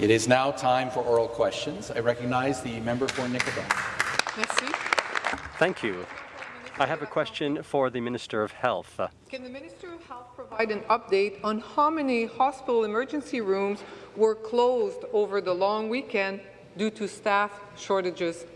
It is now time for oral questions. I recognize the member for Nickel Belt. Merci. Thank you. I have a question for the Minister of Health. Can the Minister of Health provide an update on how many hospital emergency rooms were closed over the long weekend due to staff shortages?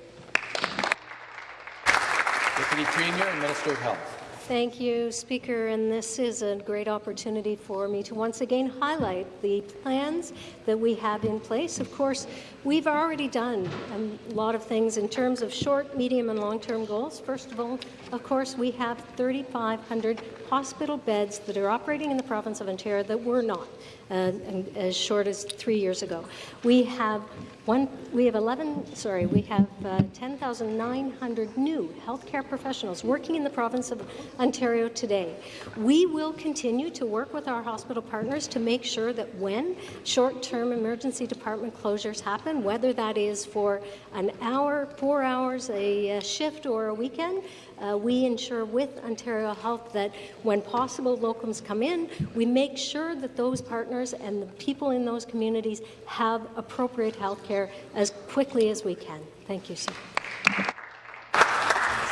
Deputy Premier and Minister of Health. Thank you, Speaker, and this is a great opportunity for me to once again highlight the plans that we have in place. Of course, we've already done a lot of things in terms of short, medium, and long-term goals. First of all, of course, we have 3,500 hospital beds that are operating in the province of Ontario that were not uh, as short as three years ago. We have one. We have 11. Sorry, we have uh, 10,900 new healthcare professionals working in the province of Ontario today. We will continue to work with our hospital partners to make sure that when short-term emergency department closures happen, whether that is for an hour, four hours, a, a shift, or a weekend, uh, we ensure with Ontario Health that when possible locums come in, we make sure that those partners and the people in those communities have appropriate health care as quickly as we can. Thank you, sir.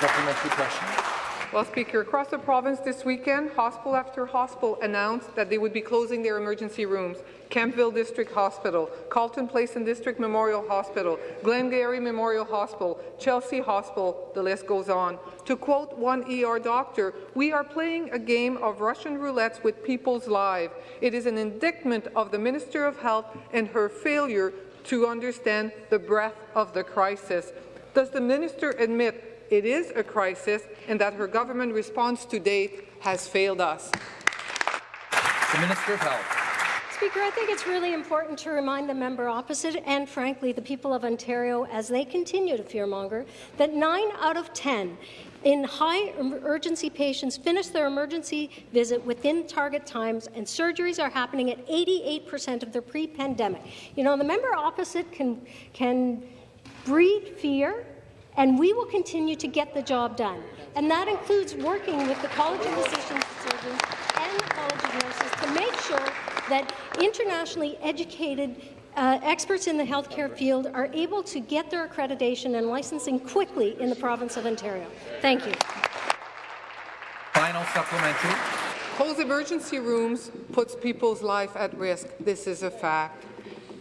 Supplementary question. Well, Speaker, across the province this weekend, hospital after hospital announced that they would be closing their emergency rooms. Campbell District Hospital, Carleton Place and District Memorial Hospital, Glengarry Memorial Hospital, Chesley Hospital, the list goes on. To quote one ER doctor, we are playing a game of Russian roulette with people's lives. It is an indictment of the Minister of Health and her failure to understand the breadth of the crisis. Does the minister admit it is a crisis and that her government response to date has failed us. The Minister of Health. Speaker, I think it's really important to remind the member opposite and, frankly, the people of Ontario, as they continue to fearmonger, that 9 out of 10 in high urgency patients finish their emergency visit within target times, and surgeries are happening at 88% of their pre-pandemic. You know, the member opposite can, can breed fear and we will continue to get the job done. And that includes working with the College of Physicians and Surgeons and the College of Nurses to make sure that internationally educated uh, experts in the healthcare field are able to get their accreditation and licensing quickly in the province of Ontario. Thank you. Final supplementary. Closed emergency rooms puts people's life at risk. This is a fact.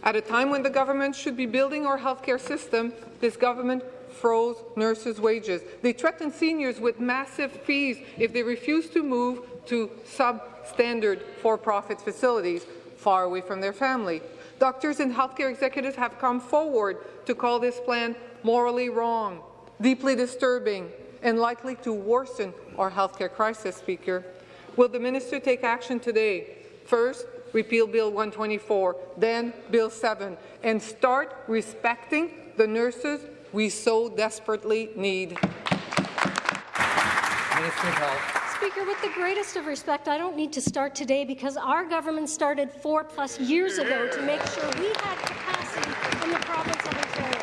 At a time when the government should be building our healthcare system, this government froze nurses' wages. They threatened seniors with massive fees if they refused to move to substandard for-profit facilities far away from their family. Doctors and healthcare executives have come forward to call this plan morally wrong, deeply disturbing, and likely to worsen our healthcare crisis, Speaker. Will the minister take action today? First, repeal Bill 124, then Bill 7, and start respecting the nurses we so desperately need. Speaker, with the greatest of respect, I don't need to start today because our government started four plus years ago to make sure we had capacity in the province of Ontario.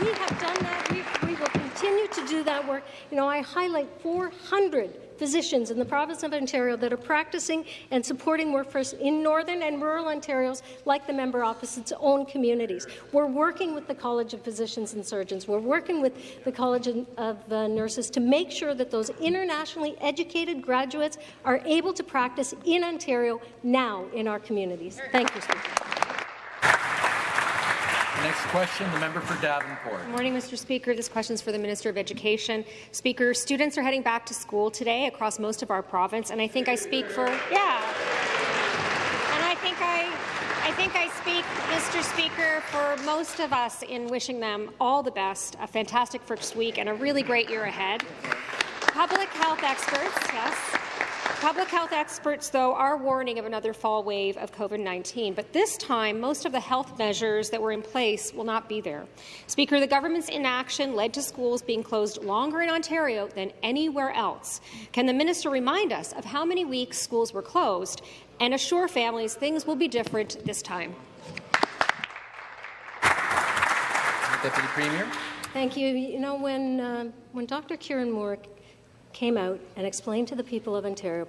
We have done that. We, we will continue to do that work. You know, I highlight 400 physicians in the province of Ontario that are practicing and supporting workforce in northern and rural Ontarios like the member opposite's own communities. We're working with the College of Physicians and Surgeons. We're working with the College of uh, Nurses to make sure that those internationally educated graduates are able to practice in Ontario now in our communities. Thank you, Speaker. Next question, the member for Davenport. Good morning, Mr. Speaker. This question is for the Minister of Education. Speaker, students are heading back to school today across most of our province, and I think I speak for yeah. And I think I I think I speak, Mr. Speaker, for most of us in wishing them all the best, a fantastic first week, and a really great year ahead. Public health experts, yes, Public health experts, though, are warning of another fall wave of COVID-19, but this time, most of the health measures that were in place will not be there. Speaker, the government's inaction led to schools being closed longer in Ontario than anywhere else. Can the minister remind us of how many weeks schools were closed and assure families things will be different this time? Deputy Premier. Thank you. You know, when, uh, when Dr. Kieran Moore came out and explained to the people of Ontario,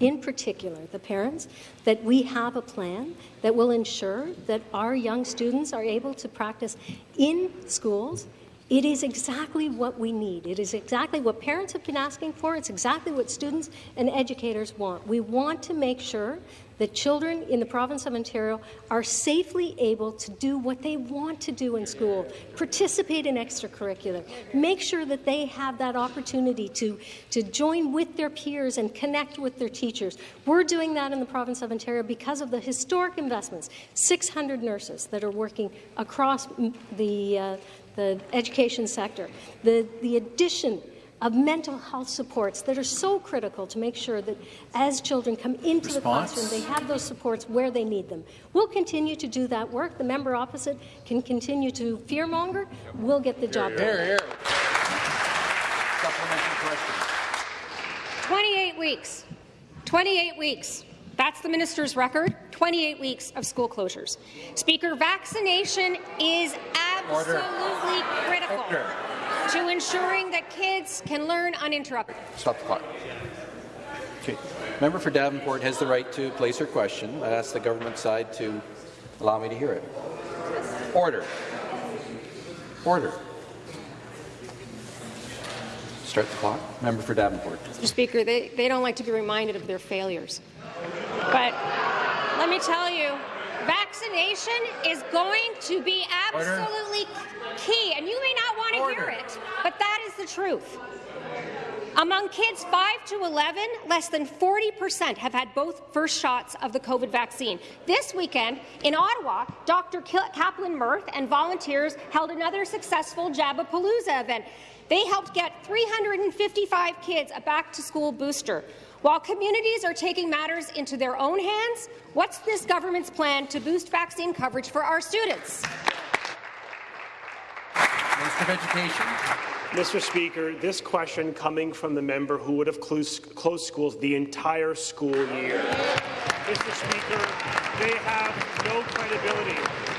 in particular the parents, that we have a plan that will ensure that our young students are able to practice in schools it is exactly what we need. It is exactly what parents have been asking for. It's exactly what students and educators want. We want to make sure that children in the province of Ontario are safely able to do what they want to do in school, participate in extracurricular, make sure that they have that opportunity to, to join with their peers and connect with their teachers. We're doing that in the province of Ontario because of the historic investments, 600 nurses that are working across the, uh, the education sector, the, the addition of mental health supports that are so critical to make sure that as children come into Response. the classroom, they have those supports where they need them. We'll continue to do that work. The member opposite can continue to fearmonger. We'll get the job done. Here, here. Supplementary question. 28 weeks. 28 weeks. That's the minister's record, 28 weeks of school closures. Speaker, vaccination is absolutely Order. critical Order. To ensuring that kids can learn uninterrupted. Stop the clock. Okay. Member for Davenport has the right to place her question. I ask the government side to allow me to hear it. Order. Order. Start the clock. Member for Davenport. Mr. Speaker, they, they don't like to be reminded of their failures. But let me tell you, vaccination is going to be absolutely Order. key, and you may not want to hear it, but that is the truth. Among kids 5 to 11, less than 40% have had both first shots of the COVID vaccine. This weekend in Ottawa, Dr. Kaplan-Myrth and volunteers held another successful Jabapalooza event. They helped get 355 kids a back-to-school booster. While communities are taking matters into their own hands, what's this government's plan to boost vaccine coverage for our students? Minister of Education. Mr. Speaker, this question coming from the member who would have closed, closed schools the entire school year. Mr. Speaker, they have no credibility.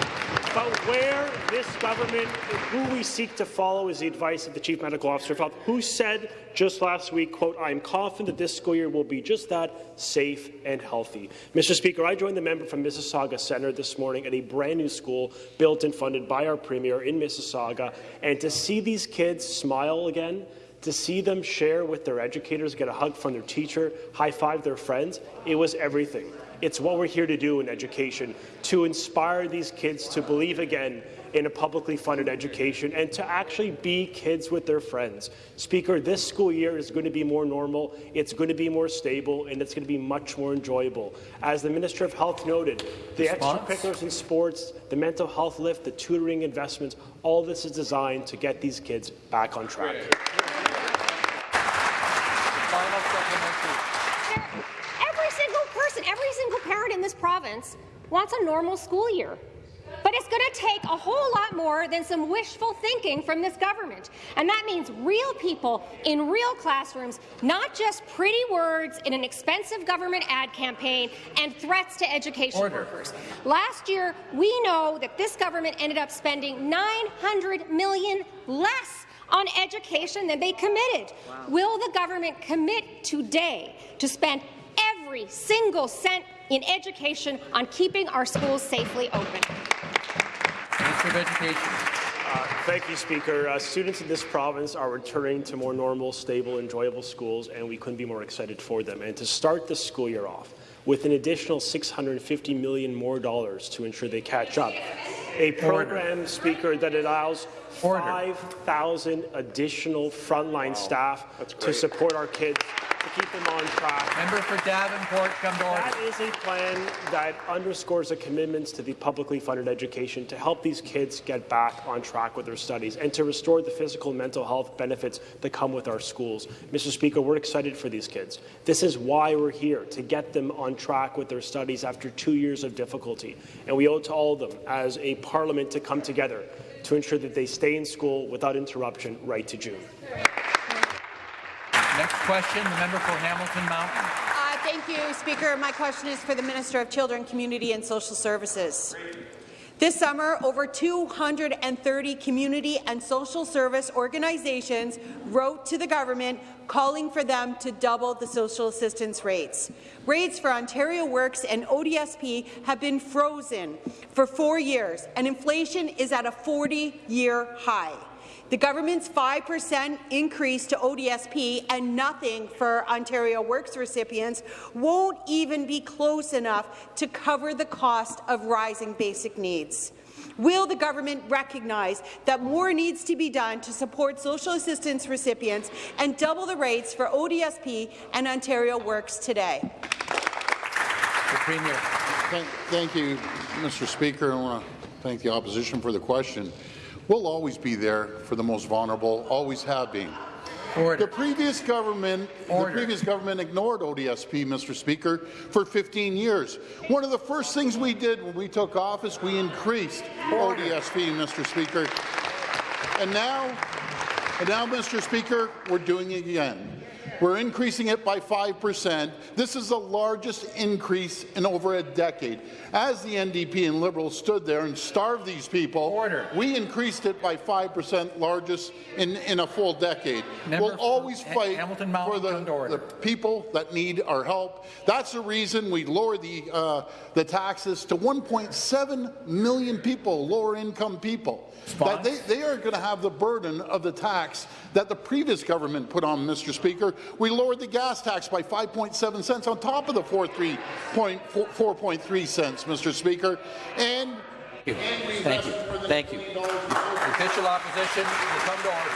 But where this government, who we seek to follow is the advice of the Chief Medical Officer of Health, who said just last week, quote, I am confident that this school year will be just that, safe and healthy. Mr. Speaker, I joined the member from Mississauga Centre this morning at a brand new school built and funded by our Premier in Mississauga, and to see these kids smile again, to see them share with their educators, get a hug from their teacher, high-five their friends, it was everything. It's what we're here to do in education, to inspire these kids to believe again in a publicly funded education and to actually be kids with their friends. Speaker, this school year is going to be more normal, it's going to be more stable, and it's going to be much more enjoyable. As the Minister of Health noted, the Response? extracurriculars in sports, the mental health lift, the tutoring investments, all this is designed to get these kids back on track. Province wants a normal school year. But it's going to take a whole lot more than some wishful thinking from this government. And that means real people in real classrooms, not just pretty words in an expensive government ad campaign and threats to education Order. workers. Last year, we know that this government ended up spending 900 million less on education than they committed. Wow. Will the government commit today to spend every single cent in education on keeping our schools safely open. Minister of Education. Uh, thank you, Speaker. Uh, students in this province are returning to more normal, stable, enjoyable schools, and we couldn't be more excited for them. And to start the school year off with an additional 650 million more dollars to ensure they catch up, a program, Order. Speaker, that allows 5,000 additional frontline wow. staff to support our kids to keep them on track. Member for Davenport, come to order. That is a plan that underscores the commitments to the publicly funded education to help these kids get back on track with their studies and to restore the physical and mental health benefits that come with our schools. Mr. Speaker, we're excited for these kids. This is why we're here, to get them on track with their studies after two years of difficulty. And we owe it to all of them as a parliament to come together to ensure that they stay in school without interruption right to June. Next question, the member for Hamilton Mountain. Uh, thank you, Speaker. My question is for the Minister of Children, Community and Social Services. This summer, over 230 community and social service organizations wrote to the government calling for them to double the social assistance rates. Rates for Ontario Works and ODSP have been frozen for four years, and inflation is at a 40-year high. The government's 5% increase to ODSP and nothing for Ontario Works recipients won't even be close enough to cover the cost of rising basic needs. Will the government recognize that more needs to be done to support social assistance recipients and double the rates for ODSP and Ontario Works today? The Premier. Thank, thank you, Mr. Speaker. I want to thank the opposition for the question. We'll always be there for the most vulnerable, always have been. Order. The previous government, Order. the previous government ignored ODSP, Mr. Speaker, for 15 years. One of the first things we did when we took office, we increased Order. ODSP, Mr. Speaker. And now, and now, Mr. Speaker, we're doing it again. We're increasing it by 5%. This is the largest increase in over a decade. As the NDP and Liberals stood there and starved these people, Order. we increased it by 5%, largest in, in a full decade. Member we'll always fight Hamilton Mountain, for the, come to order. the people that need our help. That's the reason we lower the, uh, the taxes to 1.7 million people, lower income people. That they, they are going to have the burden of the tax that the previous government put on, Mr. Speaker. We lowered the gas tax by 5.7 cents on top of the 4.3 cents, Mr. Speaker. And Thank you. Thank you. Thank you. The official opposition will come to order.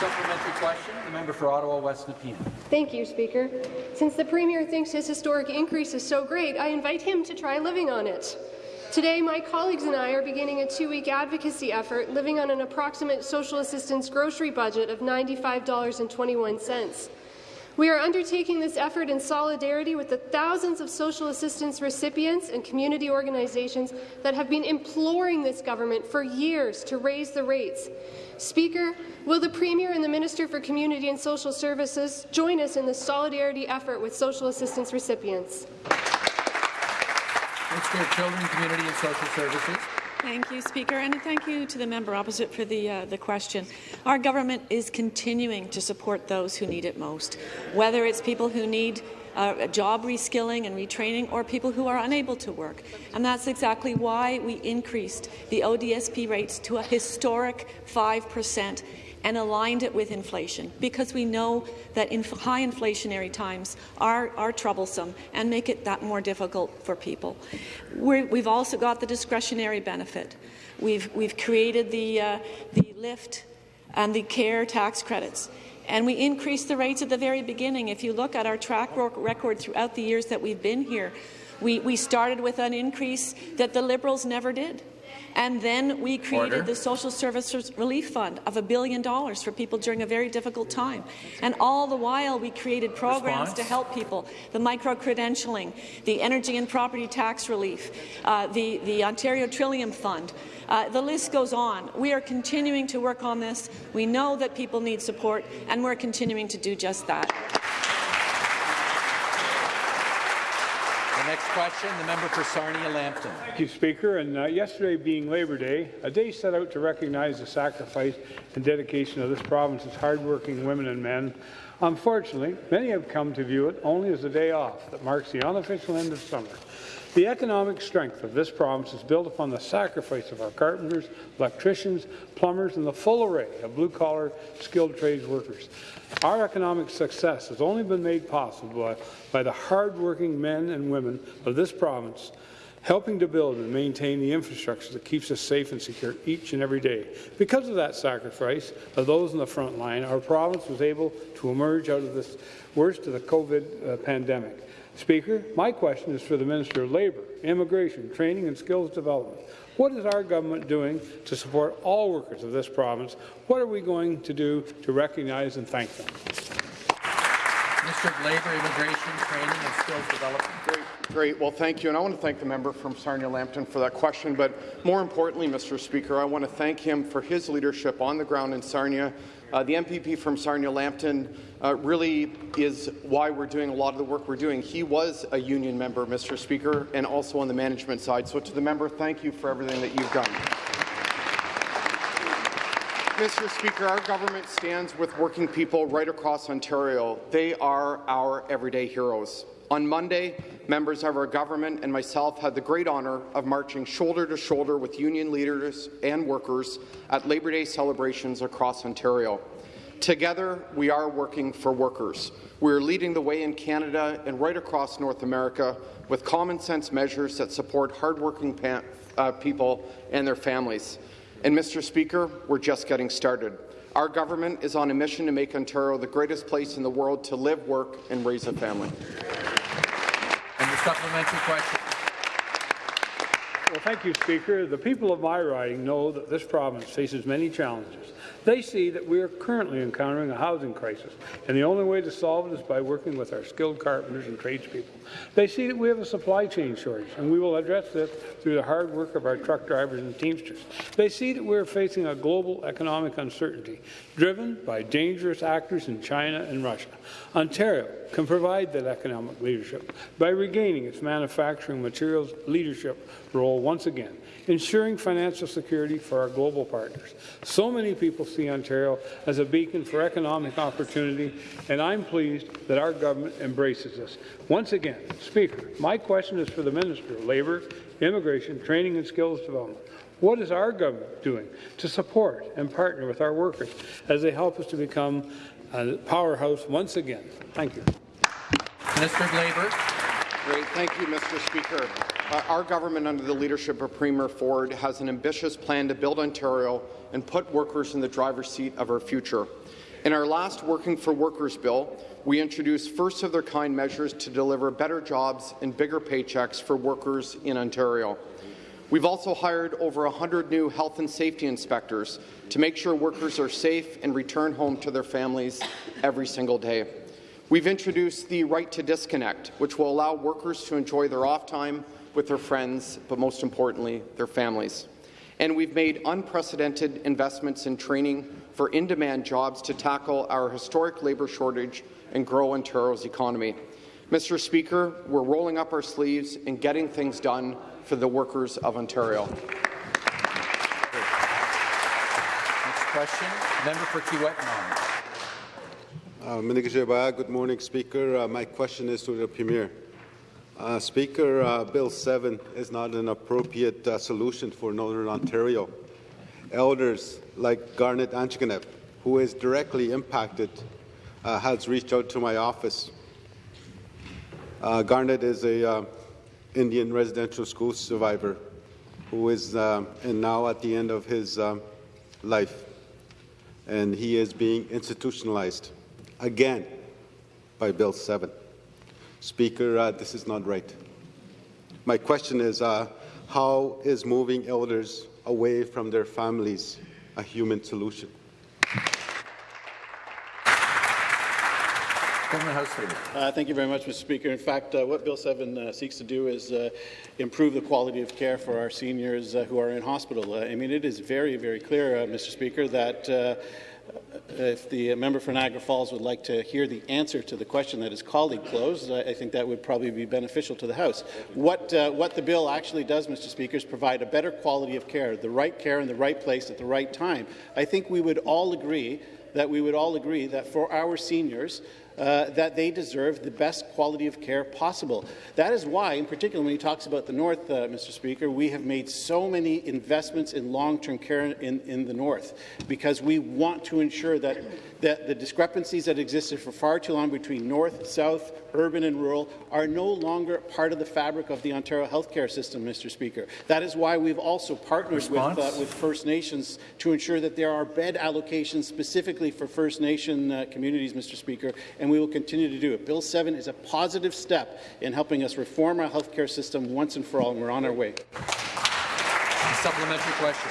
Supplementary question, the member for Ottawa West Nepean. Thank you, Speaker. Since the Premier thinks his historic increase is so great, I invite him to try living on it. Today, my colleagues and I are beginning a two-week advocacy effort living on an approximate social assistance grocery budget of $95.21. We are undertaking this effort in solidarity with the thousands of social assistance recipients and community organizations that have been imploring this government for years to raise the rates. Speaker, will the Premier and the Minister for Community and Social Services join us in the solidarity effort with social assistance recipients? Children, Community and Social Services. Thank you, Speaker, and thank you to the member opposite for the, uh, the question. Our government is continuing to support those who need it most, whether it's people who need uh, job reskilling and retraining or people who are unable to work. And that's exactly why we increased the ODSP rates to a historic 5 percent and aligned it with inflation, because we know that high inflationary times are, are troublesome and make it that more difficult for people. we have also got the discretionary benefit. We've, we've created the, uh, the lift and the care tax credits. And we increased the rates at the very beginning. If you look at our track record throughout the years that we've been here, we, we started with an increase that the Liberals never did. And then we created Order. the Social Services Relief Fund of a billion dollars for people during a very difficult time. And all the while, we created programs Response. to help people, the micro-credentialing, the energy and property tax relief, uh, the, the Ontario Trillium Fund. Uh, the list goes on. We are continuing to work on this. We know that people need support, and we're continuing to do just that. Next question, the member for Sarnia-Lambton. Thank you, Speaker. And uh, yesterday being Labour Day, a day set out to recognize the sacrifice and dedication of this province's hardworking women and men. Unfortunately, many have come to view it only as a day off that marks the unofficial end of summer. The economic strength of this province is built upon the sacrifice of our carpenters, electricians, plumbers, and the full array of blue-collar skilled trades workers. Our economic success has only been made possible by, by the hard-working men and women of this province helping to build and maintain the infrastructure that keeps us safe and secure each and every day. Because of that sacrifice of those in the front line, our province was able to emerge out of this worst of the COVID uh, pandemic. Speaker, my question is for the Minister of Labour, Immigration, Training and Skills Development. What is our government doing to support all workers of this province? What are we going to do to recognize and thank them? Minister of Labour, Immigration, Training and Skills Development. Great, great. Well, thank you. And I want to thank the member from Sarnia-Lambton for that question. But more importantly, Mr. Speaker, I want to thank him for his leadership on the ground in Sarnia Uh, the MPP from Sarnia-Lambton uh, really is why we're doing a lot of the work we're doing. He was a union member, Mr. Speaker, and also on the management side. So to the member, thank you for everything that you've done. Mr. Speaker, our government stands with working people right across Ontario. They are our everyday heroes. On Monday, members of our government and myself had the great honour of marching shoulder to shoulder with union leaders and workers at Labour Day celebrations across Ontario. Together, we are working for workers. We are leading the way in Canada and right across North America with common sense measures that support hardworking uh, people and their families. And, Mr. Speaker, we're just getting started. Our government is on a mission to make Ontario the greatest place in the world to live, work and raise a family. And the supplementary question. Well, thank you, Speaker. The people of my riding know that this province faces many challenges they see that we are currently encountering a housing crisis, and the only way to solve it is by working with our skilled carpenters and tradespeople. They see that we have a supply chain shortage, and we will address this through the hard work of our truck drivers and teamsters. They see that we are facing a global economic uncertainty, driven by dangerous actors in China and Russia. Ontario can provide that economic leadership by regaining its manufacturing materials leadership role once again ensuring financial security for our global partners. So many people see Ontario as a beacon for economic opportunity, and I'm pleased that our government embraces this. Once again, Speaker, my question is for the Minister of Labour, Immigration, Training and Skills Development. What is our government doing to support and partner with our workers as they help us to become a powerhouse once again? Thank you. Minister of Labour. Great. Thank you, Mr. Speaker. Our government, under the leadership of Premier Ford, has an ambitious plan to build Ontario and put workers in the driver's seat of our future. In our last Working for Workers bill, we introduced first-of-their-kind measures to deliver better jobs and bigger paychecks for workers in Ontario. We've also hired over 100 new health and safety inspectors to make sure workers are safe and return home to their families every single day. We've introduced the right to disconnect, which will allow workers to enjoy their off time with their friends, but most importantly, their families. And we've made unprecedented investments in training for in-demand jobs to tackle our historic labour shortage and grow Ontario's economy. Mr. Speaker, we're rolling up our sleeves and getting things done for the workers of Ontario. Next question, member for Kiiwetinoong uh, Good morning, Speaker. Uh, my question is to the Premier. Uh, Speaker, uh, Bill 7 is not an appropriate uh, solution for Northern Ontario. Elders like Garnet Anchiganep, who is directly impacted, uh, has reached out to my office. Uh, Garnet is a uh, Indian residential school survivor who is and now at the end of his life, and he is being institutionalized again by Bill 7. Speaker, uh, this is not right. My question is, uh, how is moving elders away from their families a human solution? Uh, thank you very much, Mr. Speaker. In fact, uh, what Bill 7 uh, seeks to do is uh, improve the quality of care for our seniors uh, who are in hospital. Uh, I mean, it is very, very clear, Mr. Speaker, that if the member for Niagara Falls would like to hear the answer to the question that his colleague posed, I think that would probably be beneficial to the House. What, uh, what the bill actually does, Mr. Speaker, is provide a better quality of care, the right care in the right place at the right time. I think we would all agree that we would all agree that for our seniors, uh, that they deserve the best quality of care possible. That is why, in particular, when he talks about the North, uh, Mr. Speaker, we have made so many investments in long-term care in, in the North, because we want to ensure that, that the discrepancies that existed for far too long between North, South, urban and rural, are no longer part of the fabric of the Ontario healthcare system, Mr. Speaker. That is why we've also partnered with, uh, with, First Nations to ensure that there are bed allocations specifically for First Nation uh, communities, Mr. Speaker, and we will continue to do it. Bill 7 is a positive step in helping us reform our healthcare system once and for all, and we're on our way. supplementary question.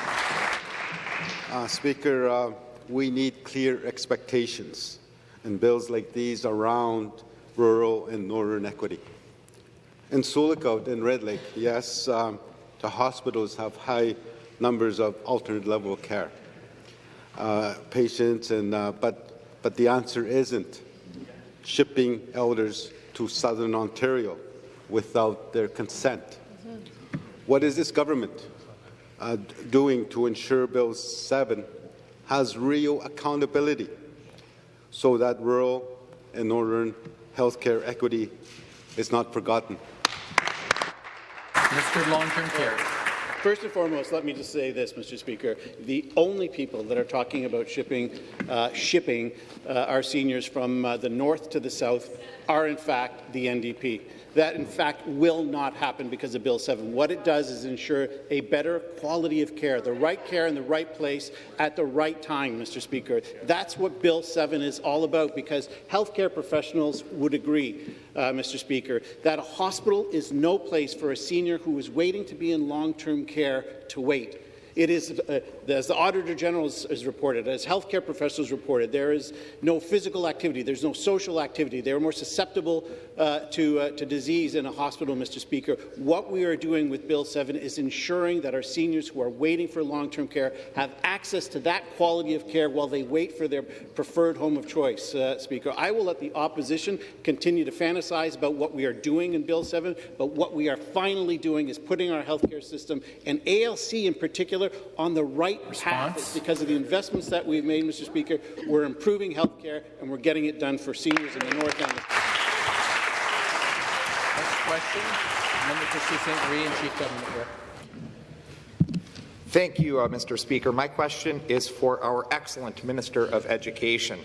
Uh, Speaker, uh, we need clear expectations and bills like these around rural and northern equity. In Lookout and Red Lake, yes, um, the hospitals have high numbers of alternate level of care. uh, patients, and uh, but but the answer isn't shipping elders to southern Ontario without their consent. What is this government uh, doing to ensure Bill 7 has real accountability so that rural and northern healthcare equity is not forgotten? Mr. Long-Term Care. First and foremost, let me just say this, Mr. Speaker. The only people that are talking about shipping, uh, shipping uh, our seniors from uh, the north to the south are, in fact, the NDP. That, in fact, will not happen because of Bill 7. What it does is ensure a better quality of care, the right care in the right place at the right time, Mr. Speaker. That's what Bill 7 is all about because healthcare professionals would agree, uh, Mr. Speaker, that a hospital is no place for a senior who is waiting to be in long-term care to wait. It is, uh, as the Auditor General has, reported, as healthcare professionals reported, there is no physical activity, there's no social activity. They are more susceptible uh, to, uh, to disease in a hospital, Mr. Speaker. What we are doing with Bill 7 is ensuring that our seniors who are waiting for long-term care have access to that quality of care while they wait for their preferred home of choice, uh, Speaker. I will let the opposition continue to fantasize about what we are doing in Bill 7, but what we are finally doing is putting our healthcare system, and ALC in particular, on the right Response. path because of the investments that we've made, Mr. Speaker. We're improving health care and we're getting it done for seniors in the North End. Next question, member for Sault Marie and Chief Government Whip. Thank you, uh, Mr. Speaker. My question is for our excellent Minister of Education.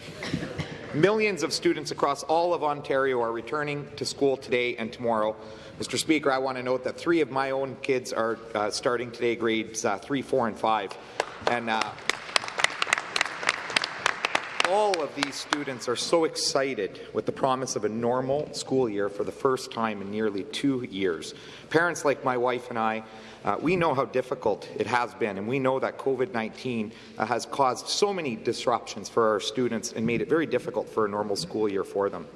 Millions of students across all of Ontario are returning to school today and tomorrow Mr. Speaker, I want to note that three of my own kids are uh, starting today, grades uh, three, four, and five. And uh, all of these students are so excited with the promise of a normal school year for the first time in nearly two years. Parents like my wife and I, uh, we know how difficult it has been, and we know that COVID-19 uh, has caused so many disruptions for our students and made it very difficult for a normal school year for them.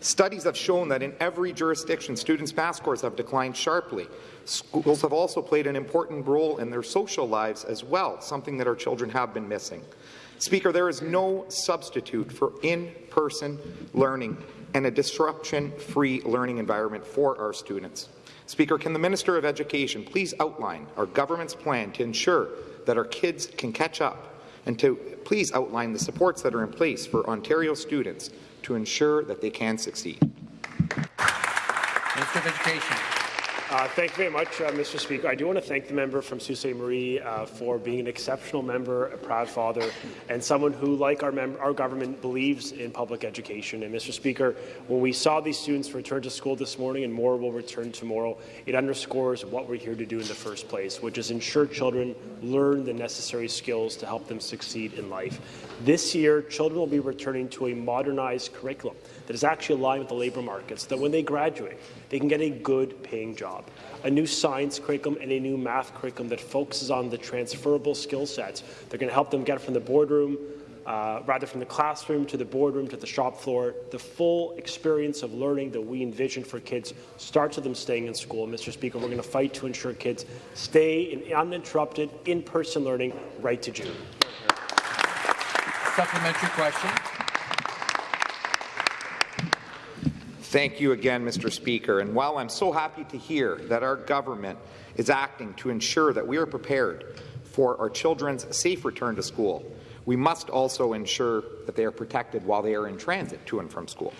Studies have shown that in every jurisdiction, students' pass scores have declined sharply. Schools have also played an important role in their social lives as well, something that our children have been missing. Speaker, there is no substitute for in-person learning and a disruption-free learning environment for our students. Speaker, can the Minister of Education please outline our government's plan to ensure that our kids can catch up and to please outline the supports that are in place for Ontario students to ensure that they can succeed. Minister of Education. Uh, thank you very much, uh, Mr. Speaker. I do want to thank the member from Sault Ste. Marie uh, for being an exceptional member, a proud father, and someone who, like our, our government, believes in public education. And, Mr. Speaker, when we saw these students return to school this morning and more will return tomorrow, it underscores what we're here to do in the first place, which is ensure children learn the necessary skills to help them succeed in life. This year, children will be returning to a modernized curriculum that is actually aligned with the labour markets, that when they graduate, they can get a good paying job. A new science curriculum and a new math curriculum that focuses on the transferable skill sets that are going to help them get from the boardroom, uh, rather from the classroom to the boardroom to the shop floor, the full experience of learning that we envision for kids starts with them staying in school. Mr. Speaker, we're going to fight to ensure kids stay in uninterrupted in-person learning right to June. Supplementary question. Thank you again, Mr. Speaker. And while I'm so happy to hear that our government is acting to ensure that we are prepared for our children's safe return to school, we must also ensure that they are protected while they are in transit to and from school.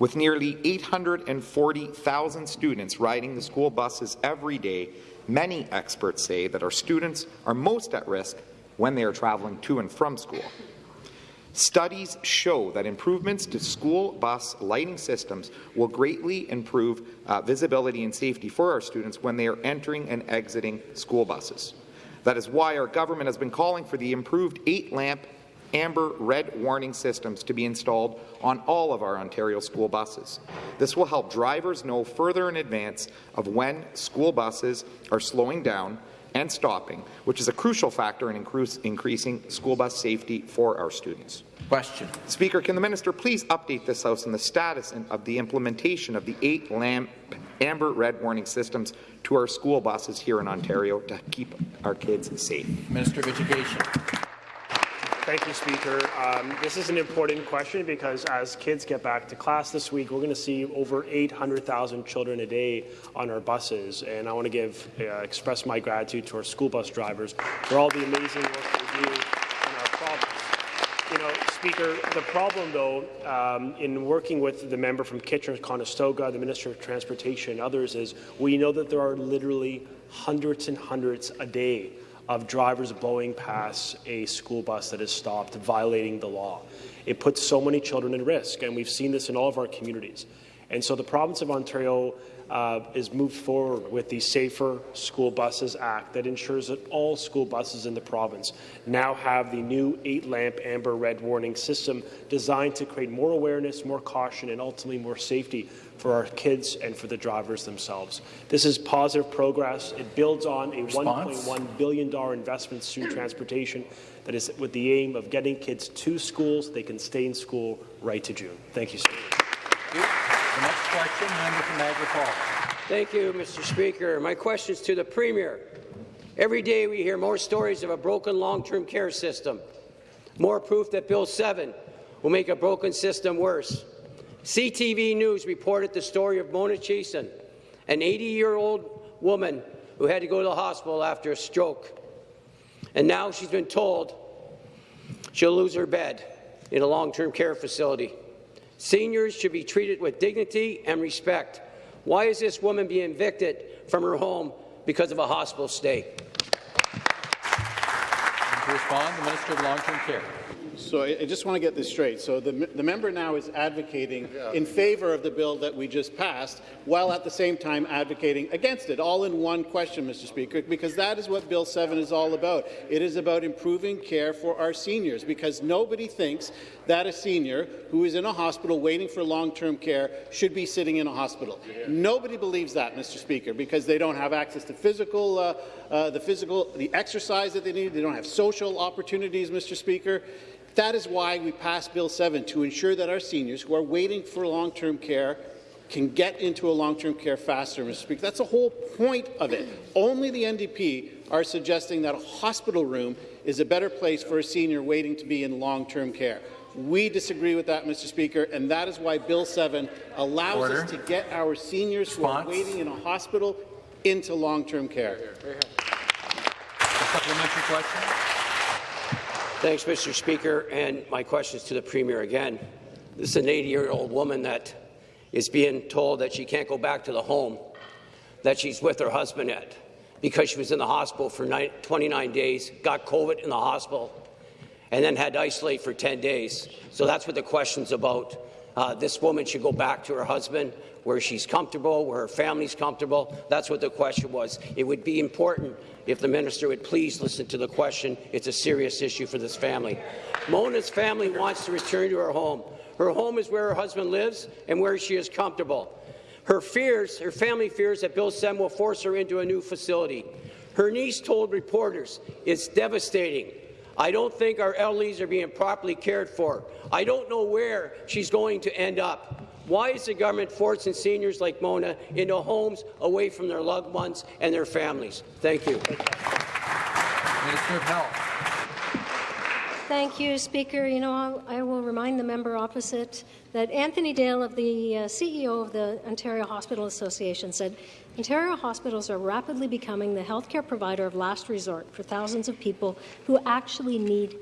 With nearly 840,000 students riding the school buses every day, many experts say that our students are most at risk when they are traveling to and from school. Studies show that improvements to school bus lighting systems will greatly improve uh, visibility and safety for our students when they are entering and exiting school buses. That is why our government has been calling for the improved eight-lamp amber red warning systems to be installed on all of our Ontario school buses. This will help drivers know further in advance of when school buses are slowing down and stopping, which is a crucial factor in increasing school bus safety for our students. Question. Speaker, can the minister please update this House on the status of the implementation of the eight lamp amber red warning systems to our school buses here in Ontario to keep our kids safe? Minister of Education. Thank you, Speaker. Um, this is an important question because as kids get back to class this week, we're going to see over 800,000 children a day on our buses. And I want to give, uh, express my gratitude to our school bus drivers for all the amazing work they do in our province. You know, Speaker, the problem, though, um, in working with the member from Kitchener-Conestoga, the Minister of Transportation, and others, is we know that there are literally hundreds and hundreds a day of drivers blowing past a school bus that is stopped, violating the law. It puts so many children at risk, and we've seen this in all of our communities. And so the province of Ontario uh, is moved forward with the Safer School Buses Act that ensures that all school buses in the province now have the new eight-lamp amber red warning system designed to create more awareness, more caution, and ultimately more safety for our kids and for the drivers themselves. This is positive progress. It builds on a $1.1 billion investment in transportation that is with the aim of getting kids to schools. They can stay in school right to June. Thank you, sir. Question, member from Niagara Falls. Thank you, Mr. Speaker. My question is to the Premier. Every day we hear more stories of a broken long-term care system, more proof that Bill 7 will make a broken system worse. CTV News reported the story of Mona Cheeson, an 80-year-old woman who had to go to the hospital after a stroke. And now she's been told she'll lose her bed in a long-term care facility. Seniors should be treated with dignity and respect. Why is this woman being evicted from her home because of a hospital stay? To respond, the Minister of Long-Term Care. So I, I just want to get this straight. So the, the member now is advocating yeah. in favour of the bill that we just passed, while at the same time advocating against it, all in one question, Mr. Speaker, because that is what Bill 7 is all about. It is about improving care for our seniors, because nobody thinks that a senior who is in a hospital waiting for long-term care should be sitting in a hospital. Yeah. Nobody believes that, Mr. Speaker, because they don't have access to physical, uh, uh, the physical, the exercise that they need. They don't have social opportunities, Mr. Speaker. That is why we passed Bill 7, to ensure that our seniors who are waiting for long-term care can get into a long-term care faster, Mr. Speaker. That's the whole point of it. Only the NDP are suggesting that a hospital room is a better place for a senior waiting to be in long-term care. We disagree with that, Mr. Speaker, and that is why Bill 7 allows Order. us to get our seniors Response. who are waiting in a hospital into long-term care. A supplementary question. Thanks, Mr. Speaker. And my question is to the Premier again. This is an 80-year-old woman that is being told that she can't go back to the home that she's with her husband at because she was in the hospital for 29 days, got COVID in the hospital, and then had to isolate for 10 days. So that's what the question's about. Uh, this woman should go back to her husband where she's comfortable, where her family's comfortable. That's what the question was. It would be important if the minister would please listen to the question. It's a serious issue for this family. Mona's family wants to return to her home. Her home is where her husband lives and where she is comfortable. Her fears, her family fears that Bill 7 will force her into a new facility. Her niece told reporters, it's devastating. I don't think our elderlies are being properly cared for. I don't know where she's going to end up. Why is the government forcing seniors like Mona into homes away from their loved ones and their families? Thank you. Minister of Health. Thank you, Speaker. You know, I will remind the member opposite that Anthony Dale, of the uh, CEO of the Ontario Hospital Association, said Ontario hospitals are rapidly becoming the healthcare provider of last resort for thousands of people who actually need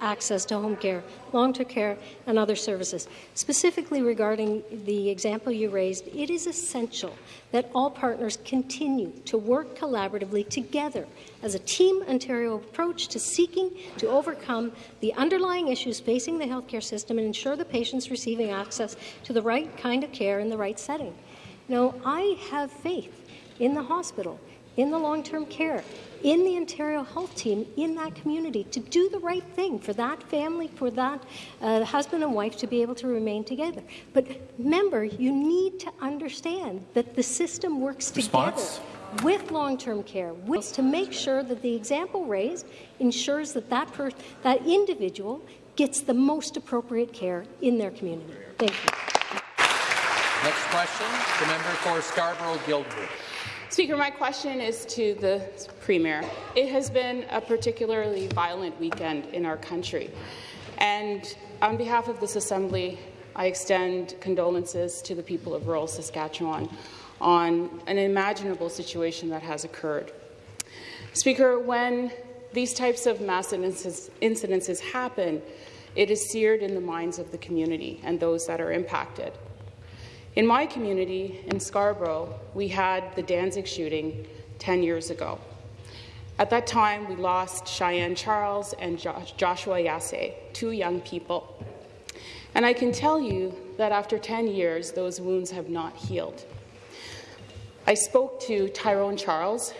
access to home care, long-term care, and other services. Specifically regarding the example you raised, it is essential that all partners continue to work collaboratively together as a Team Ontario approach to seeking to overcome the underlying issues facing the healthcare system and ensure the patients receiving access to the right kind of care in the right setting. Now, I have faith in the hospital, in the long-term care, in the Ontario Health Team in that community to do the right thing for that family, for that uh, husband and wife to be able to remain together. But remember, you need to understand that the system works Response? together with long-term care, with, to make sure that the example raised ensures that that, that individual gets the most appropriate care in their community. Thank you. Next question, the member for Scarborough-Guildwood. Speaker, my question is to the Premier. It has been a particularly violent weekend in our country, and on behalf of this Assembly, I extend condolences to the people of rural Saskatchewan on an unimaginable situation that has occurred. Speaker, when these types of mass incidences happen, it is seared in the minds of the community and those that are impacted. In my community, in Scarborough, we had the Danzig shooting 10 years ago. At that time, we lost Shyanne Charles and Joshua Yasay, two young people. And I can tell you that after 10 years, those wounds have not healed. I spoke to Tyrone Charles,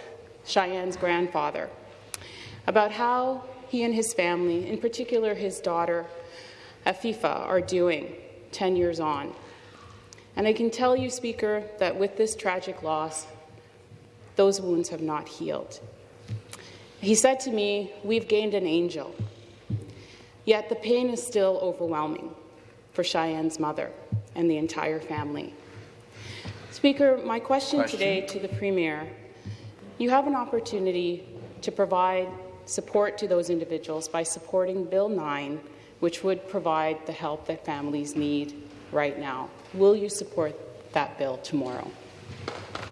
Shyanne's grandfather, about how he and his family, in particular his daughter, Afifa, are doing 10 years on. And I can tell you, Speaker, that with this tragic loss, those wounds have not healed. He said to me, We've gained an angel. Yet the pain is still overwhelming for Shyanne's mother and the entire family. Speaker, my question, question, today to the Premier you have an opportunity to provide support to those individuals by supporting Bill 9, which would provide the help that families need right now. Will you support that bill tomorrow?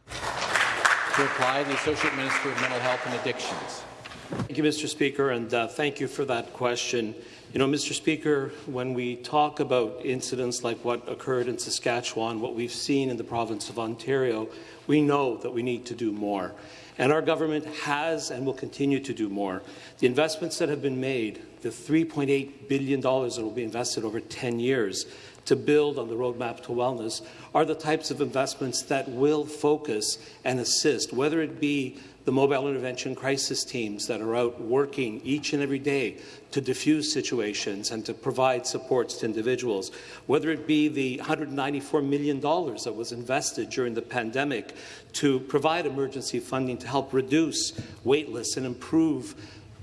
To reply, the Associate Minister of Mental Health and Addictions. Thank you, Mr. Speaker, and uh, thank you for that question. You know, Mr. Speaker, when we talk about incidents like what occurred in Saskatchewan, what we've seen in the province of Ontario, we know that we need to do more. And our government has and will continue to do more. The investments that have been made, the $3.8 billion that will be invested over 10 years, to build on the roadmap to wellness are the types of investments that will focus and assist, whether it be the mobile intervention crisis teams that are out working each and every day to diffuse situations and to provide supports to individuals, whether it be the $194 million that was invested during the pandemic to provide emergency funding to help reduce waitlists and improve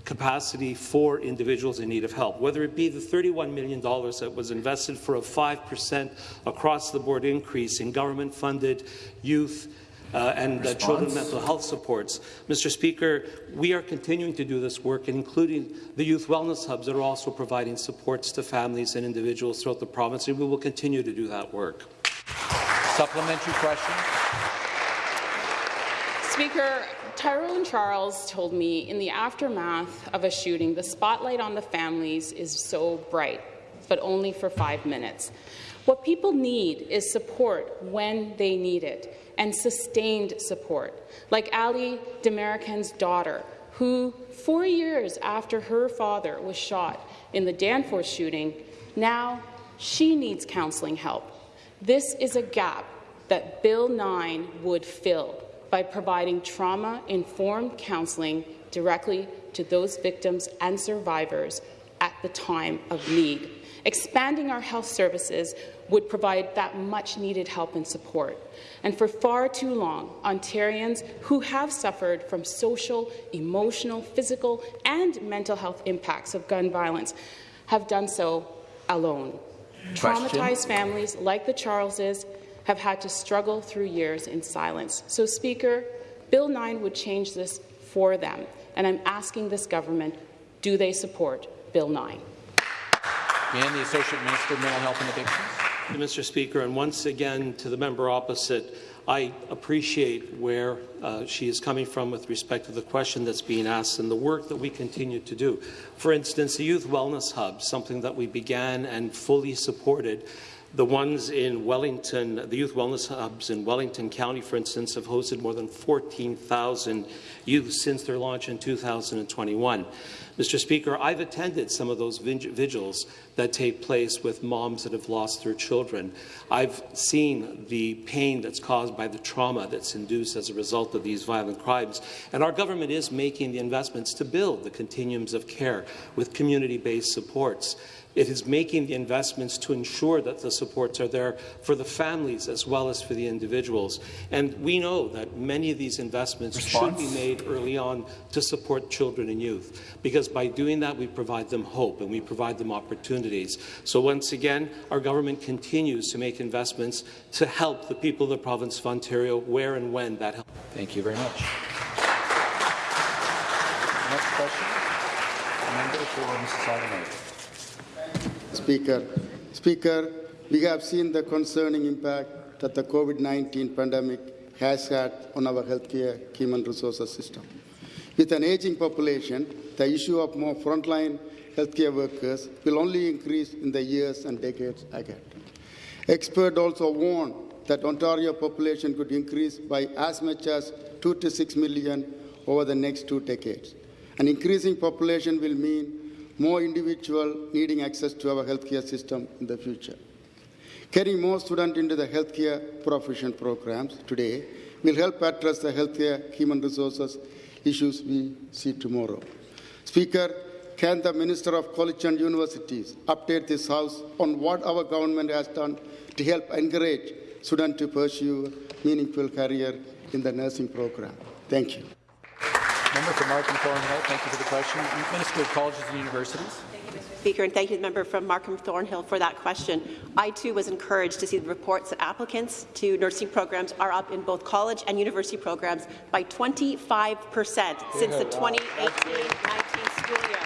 capacity for individuals in need of help, whether it be the $31 million that was invested for a 5% across-the-board increase in government-funded youth uh, and uh, children mental health supports. Mr. Speaker, we are continuing to do this work, including the youth wellness hubs that are also providing supports to families and individuals throughout the province, and we will continue to do that work. Supplementary question. Speaker, Tyrone Charles told me in the aftermath of a shooting, the spotlight on the families is so bright, but only for five minutes. What people need is support when they need it, and sustained support, like Ali Demerican's daughter, who, four years after her father was shot in the Danforth shooting, now she needs counseling help. This is a gap that Bill 9 would fill by providing trauma-informed counseling directly to those victims and survivors at the time of need. Expanding our health services would provide that much-needed help and support. And for far too long, Ontarians who have suffered from social, emotional, physical and mental health impacts of gun violence have done so alone. Question. Traumatized families like the Charleses have had to struggle through years in silence. So, Speaker, Bill 9 would change this for them, and I'm asking this government, do they support Bill 9? And the Associate Minister of Mental Health and Addictions. Mr. Speaker, and once again to the member opposite, I appreciate where uh, she is coming from with respect to the question that's being asked and the work that we continue to do. For instance, the Youth Wellness Hub, something that we began and fully supported the ones in Wellington, the youth wellness hubs in Wellington County, for instance, have hosted more than 14,000 youth since their launch in 2021. Mr. Speaker, I've attended some of those vigils that take place with moms that have lost their children. I've seen the pain that's caused by the trauma that's induced as a result of these violent crimes. And our government is making the investments to build the continuums of care with community-based supports. It is making the investments to ensure that the supports are there for the families as well as for the individuals. And we know that many of these investments Response? should be made early on to support children and youth, because by doing that, we provide them hope and we provide them opportunities. So once again, our government continues to make investments to help the people of the province of Ontario where and when that helps. Thank you very much. Next question. Member for Mississauga Speaker. Speaker, we have seen the concerning impact that the COVID-19 pandemic has had on our healthcare human resources system. With an aging population, the issue of more frontline healthcare workers will only increase in the years and decades ahead. Experts also warn that Ontario population could increase by as much as 2 to 6 million over the next two decades. An increasing population will mean more individuals needing access to our healthcare system in the future. Getting more students into the healthcare profession programs today will help address the healthcare human resources issues we see tomorrow. Speaker, can the Minister of College and Universities update this House on what our government has done to help encourage students to pursue a meaningful career in the nursing program? Thank you. Member for Markham Thornhill, thank you for the question. Minister of Colleges and Universities. Thank you, Mr. Speaker, and thank you, the member from Markham Thornhill, for that question. I too was encouraged to see the reports that applicants to nursing programs are up in both college and university programs by 25 percent since the 2018-19 school year.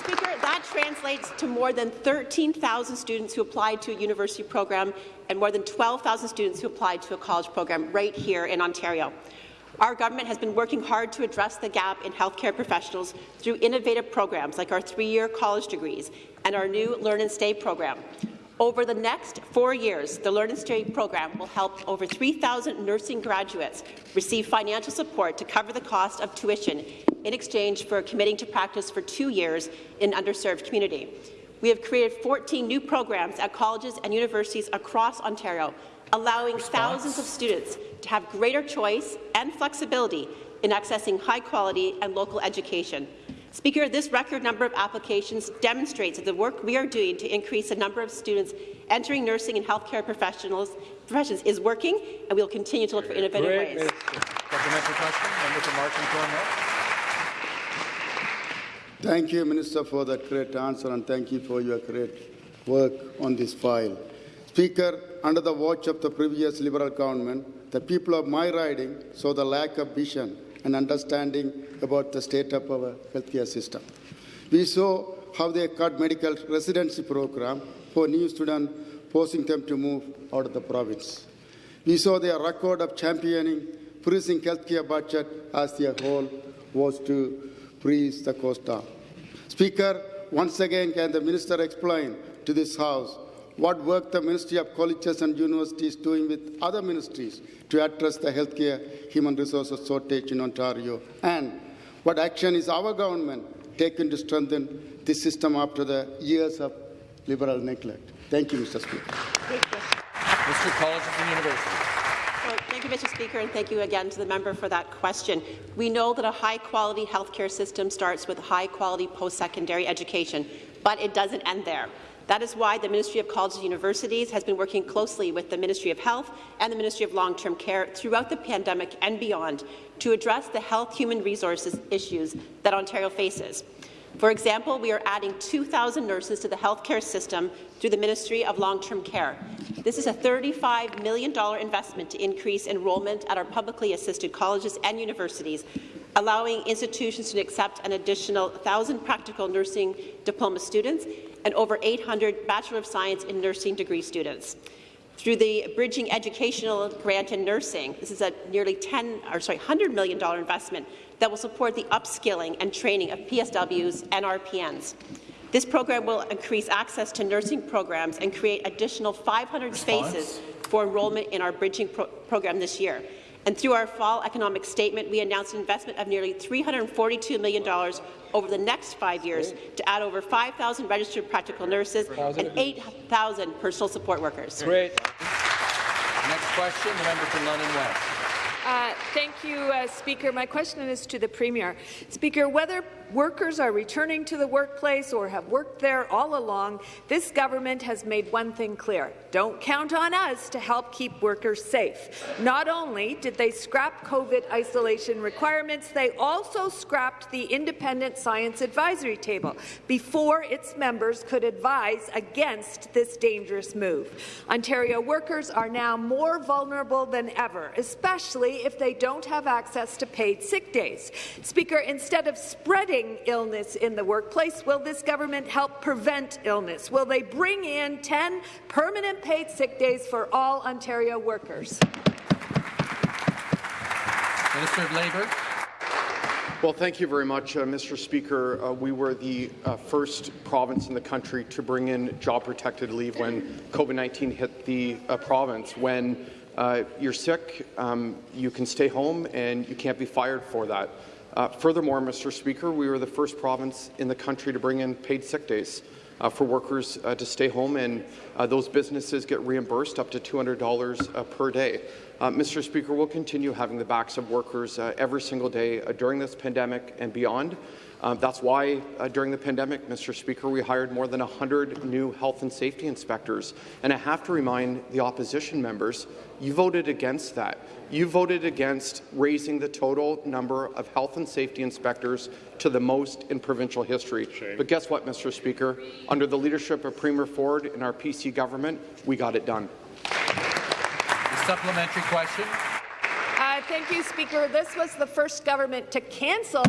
Speaker, that translates to more than 13,000 students who applied to a university program and more than 12,000 students who applied to a college program right here in Ontario. Our government has been working hard to address the gap in healthcare professionals through innovative programs like our three-year college degrees and our new Learn and Stay program. Over the next four years, the Learn and Stay program will help over 3,000 nursing graduates receive financial support to cover the cost of tuition in exchange for committing to practice for two years in an underserved community. We have created 14 new programs at colleges and universities across Ontario allowing Response. thousands of students to have greater choice and flexibility in accessing high-quality and local education. Speaker, this record number of applications demonstrates that the work we are doing to increase the number of students entering nursing and healthcare professionals professions is working, and we will continue to look for innovative Great. ways. Thank you, Minister, for that great answer, and thank you for your great work on this file. Speaker, under the watch of the previous Liberal government, the people of my riding saw the lack of vision and understanding about the state of our healthcare system. We saw how they cut medical residency program for new students, forcing them to move out of the province. We saw their record of championing freezing healthcare budget as their goal was to freeze the cost down. Speaker, once again, can the minister explain to this House what work the Ministry of Colleges and Universities is doing with other ministries to address the healthcare human resources shortage in Ontario, and what action is our government taking to strengthen this system after the years of liberal neglect. Thank you, Mr. Speaker. Mr. Colleges and Universities. Well, thank you, Mr. Speaker, and thank you again to the member for that question. We know that a high-quality healthcare system starts with high-quality post-secondary education, but it doesn't end there. That is why the Ministry of Colleges and Universities has been working closely with the Ministry of Health and the Ministry of Long-Term Care throughout the pandemic and beyond to address the health human resources issues that Ontario faces. For example, we are adding 2,000 nurses to the healthcare system through the Ministry of Long-Term Care. This is a $35 million investment to increase enrollment at our publicly assisted colleges and universities, allowing institutions to accept an additional 1,000 practical nursing diploma students and over 800 Bachelor of Science in Nursing degree students. Through the Bridging Educational Grant in Nursing, this is a nearly 10, or sorry, $100 million investment that will support the upskilling and training of PSWs and RPNs. This program will increase access to nursing programs and create additional 500 Response? spaces for enrollment in our bridging pro program this year. And through our fall economic statement, we announced an investment of nearly $342 million over the next five years to add over 5,000 registered practical nurses and 8,000 personal support workers. Great. Next question, the member for London West. Uh, thank you, uh, Speaker. My question is to the Premier. Speaker, whether Workers are returning to the workplace or have worked there all along. This government has made one thing clear. Don't count on us to help keep workers safe. Not only did they scrap COVID isolation requirements, they also scrapped the Independent Science Advisory Table before its members could advise against this dangerous move. Ontario workers are now more vulnerable than ever, especially if they don't have access to paid sick days. Speaker, instead of spreading illness in the workplace, will this government help prevent illness? Will they bring in 10 permanent paid sick days for all Ontario workers? Minister of Labour. Well, thank you very much, uh, Mr. Speaker. Uh, we were the uh, first province in the country to bring in job-protected leave when COVID-19 hit the uh, province. When uh, you're sick, um, you can stay home and you can't be fired for that. Uh, furthermore, Mr. Speaker, we were the first province in the country to bring in paid sick days. Uh, for workers uh, to stay home, and uh, those businesses get reimbursed up to $200 per day. Mr. Speaker, we'll continue having the backs of workers every single day during this pandemic and beyond. Um, that's why, uh, during the pandemic, Mr. Speaker, we hired more than 100 new health and safety inspectors. And I have to remind the opposition members, you voted against that. You voted against raising the total number of health and safety inspectors to the most in provincial history. Shame. But guess what, Mr. Speaker? Under the leadership of Premier Ford and our PC government, we got it done. The supplementary question. Uh, thank you, Speaker. This was the first government to cancel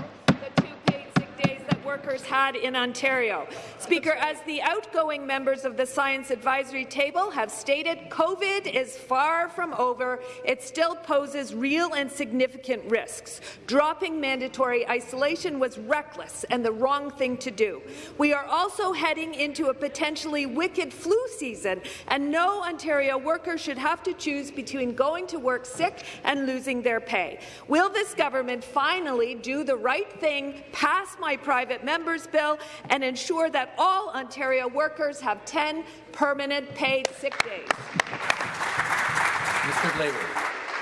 workers had in Ontario. Speaker, as the outgoing members of the Science Advisory Table have stated, COVID is far from over. It still poses real and significant risks. Dropping mandatory isolation was reckless and the wrong thing to do. We are also heading into a potentially wicked flu season, and no Ontario worker should have to choose between going to work sick and losing their pay. Will this government finally do the right thing, pass my private private members bill and ensure that all Ontario workers have 10 permanent paid sick days. Mr. Labour.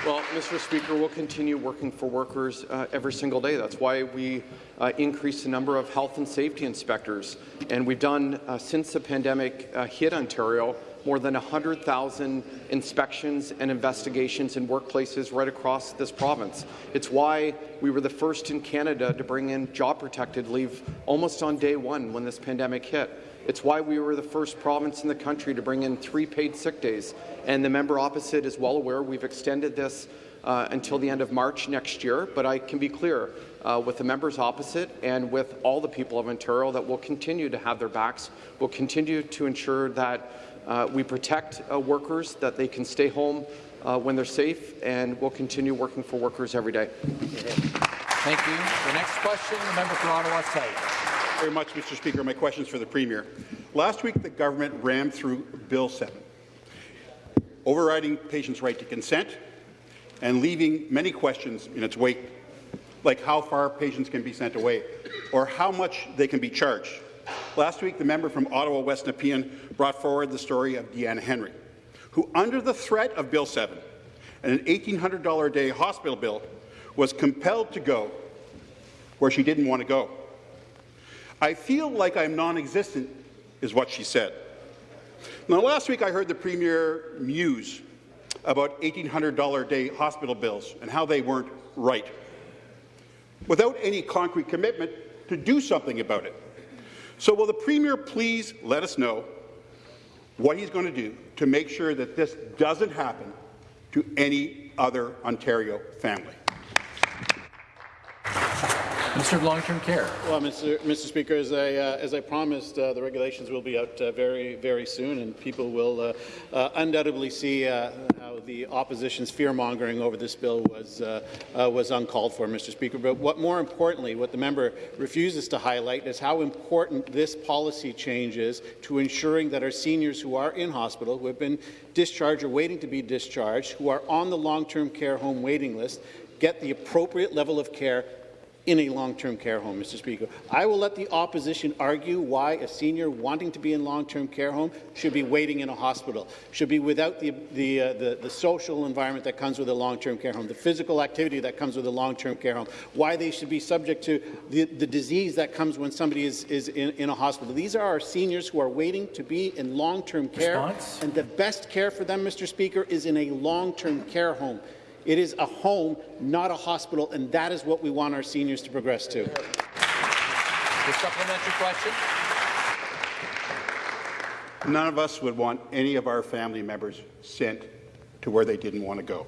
Well, Mr. Speaker, we'll continue working for workers uh, every single day. That's why we uh, increased the number of health and safety inspectors. And we've done, uh, since the pandemic uh, hit Ontario, more than 100,000 inspections and investigations in workplaces right across this province. It's why we were the first in Canada to bring in job-protected leave almost on day one when this pandemic hit. It's why we were the first province in the country to bring in three paid sick days. And the member opposite is well aware we've extended this uh, until the end of March next year. But I can be clear uh, with the members opposite and with all the people of Ontario that will continue to have their backs. We'll continue to ensure that uh, we protect uh, workers, that they can stay home uh, when they're safe, and we'll continue working for workers every day. Thank you. The next question, the member for Ottawa South. Very much, Mr. Speaker. My question is for the Premier. Last week, the government rammed through Bill 7, overriding patients' right to consent and leaving many questions in its wake, like how far patients can be sent away or how much they can be charged. Last week, the member from Ottawa West Nepean brought forward the story of Deanna Henry, who, under the threat of Bill 7 and an $1,800 a day hospital bill, was compelled to go where she didn't want to go. I feel like I'm non-existent, is what she said. Now, last week I heard the Premier muse about $1,800 a day hospital bills and how they weren't right, without any concrete commitment to do something about it. So will the Premier please let us know what he's going to do to make sure that this doesn't happen to any other Ontario family? Minister of Long-Term Care. Well, Mr. Mr. Speaker, as I, uh, as I promised, uh, the regulations will be out uh, very, very soon, and people will uh, uh, undoubtedly see uh, how the opposition's fear-mongering over this bill was, was uncalled for, Mr. Speaker. But what more importantly, what the member refuses to highlight is how important this policy change is to ensuring that our seniors who are in hospital, who have been discharged or waiting to be discharged, who are on the long-term care home waiting list, get the appropriate level of care in a long-term care home, Mr. Speaker. I will let the opposition argue why a senior wanting to be in long-term care home should be waiting in a hospital, should be without the, the, uh, the, the social environment that comes with a long-term care home, the physical activity that comes with a long-term care home, why they should be subject to the, the disease that comes when somebody is, is in, in a hospital. These are our seniors who are waiting to be in long-term care, Response? and the best care for them, Mr. Speaker, is in a long-term care home. It is a home, not a hospital, and that is what we want our seniors to progress to. The supplementary question. None of us would want any of our family members sent to where they didn't want to go.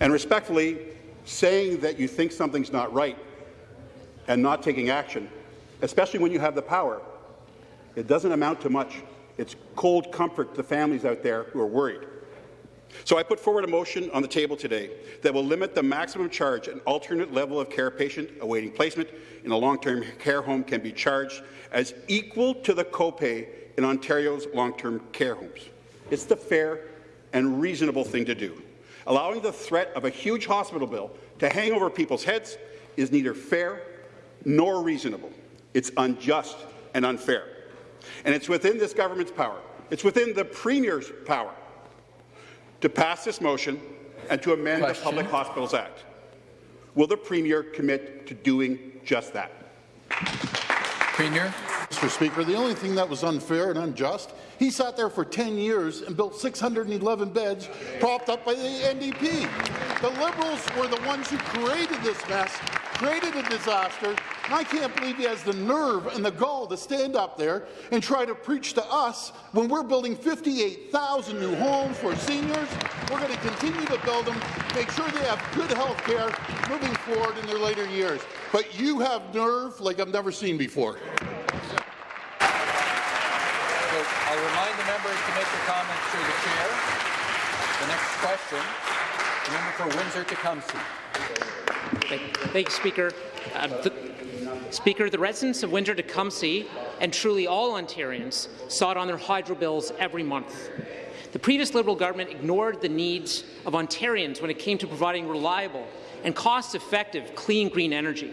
And respectfully, saying that you think something's not right and not taking action, especially when you have the power, it doesn't amount to much. It's cold comfort to families out there who are worried. So I put forward a motion on the table today that will limit the maximum charge an alternate level of care patient awaiting placement in a long-term care home can be charged as equal to the copay in Ontario's long-term care homes. It's the fair and reasonable thing to do. Allowing the threat of a huge hospital bill to hang over people's heads is neither fair nor reasonable. It's unjust and unfair. And it's within this government's power, it's within the Premier's power to pass this motion and to amend Question. the Public Hospitals Act. Will the Premier commit to doing just that? Premier. Mr. Speaker, the only thing that was unfair and unjust, he sat there for 10 years and built 611 beds propped up by the NDP. The Liberals were the ones who created this mess, created a disaster, and I can't believe he has the nerve and the gall to stand up there and try to preach to us when we're building 58,000 new homes for seniors. We're going to continue to build them, make sure they have good health care moving forward in their later years. But you have nerve like I've never seen before. I'll remind the members to make their comments through the chair. The next question, the member for Windsor-Tecumseh. Thank you, Speaker. Uh, the, Speaker, the residents of Windsor-Tecumseh and truly all Ontarians saw it on their hydro bills every month. The previous Liberal government ignored the needs of Ontarians when it came to providing reliable and cost-effective clean green energy.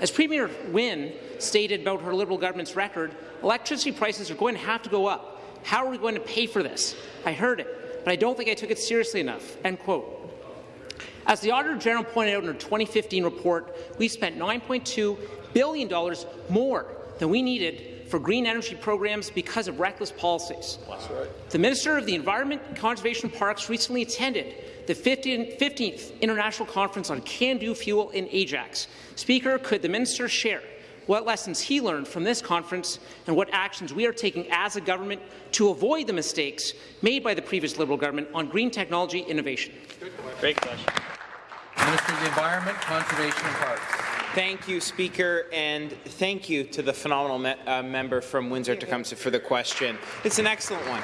As Premier Wynne stated about her Liberal government's record, electricity prices are going to have to go up. How are we going to pay for this? I heard it, but I don't think I took it seriously enough. End quote. As the Auditor General pointed out in her 2015 report, we spent $9.2 billion more than we needed for green energy programs because of reckless policies. Right. The Minister of the Environment, Conservation and Parks recently attended the 15th International Conference on CANDU Fuel in Ajax. Speaker, could the minister share what lessons he learned from this conference and what actions we are taking as a government to avoid the mistakes made by the previous Liberal government on green technology innovation? Great question. Minister of the Environment, Conservation and Parks. Thank you, Speaker, and thank you to the phenomenal me uh, member from Windsor-Tecumseh for the question. It's an excellent one.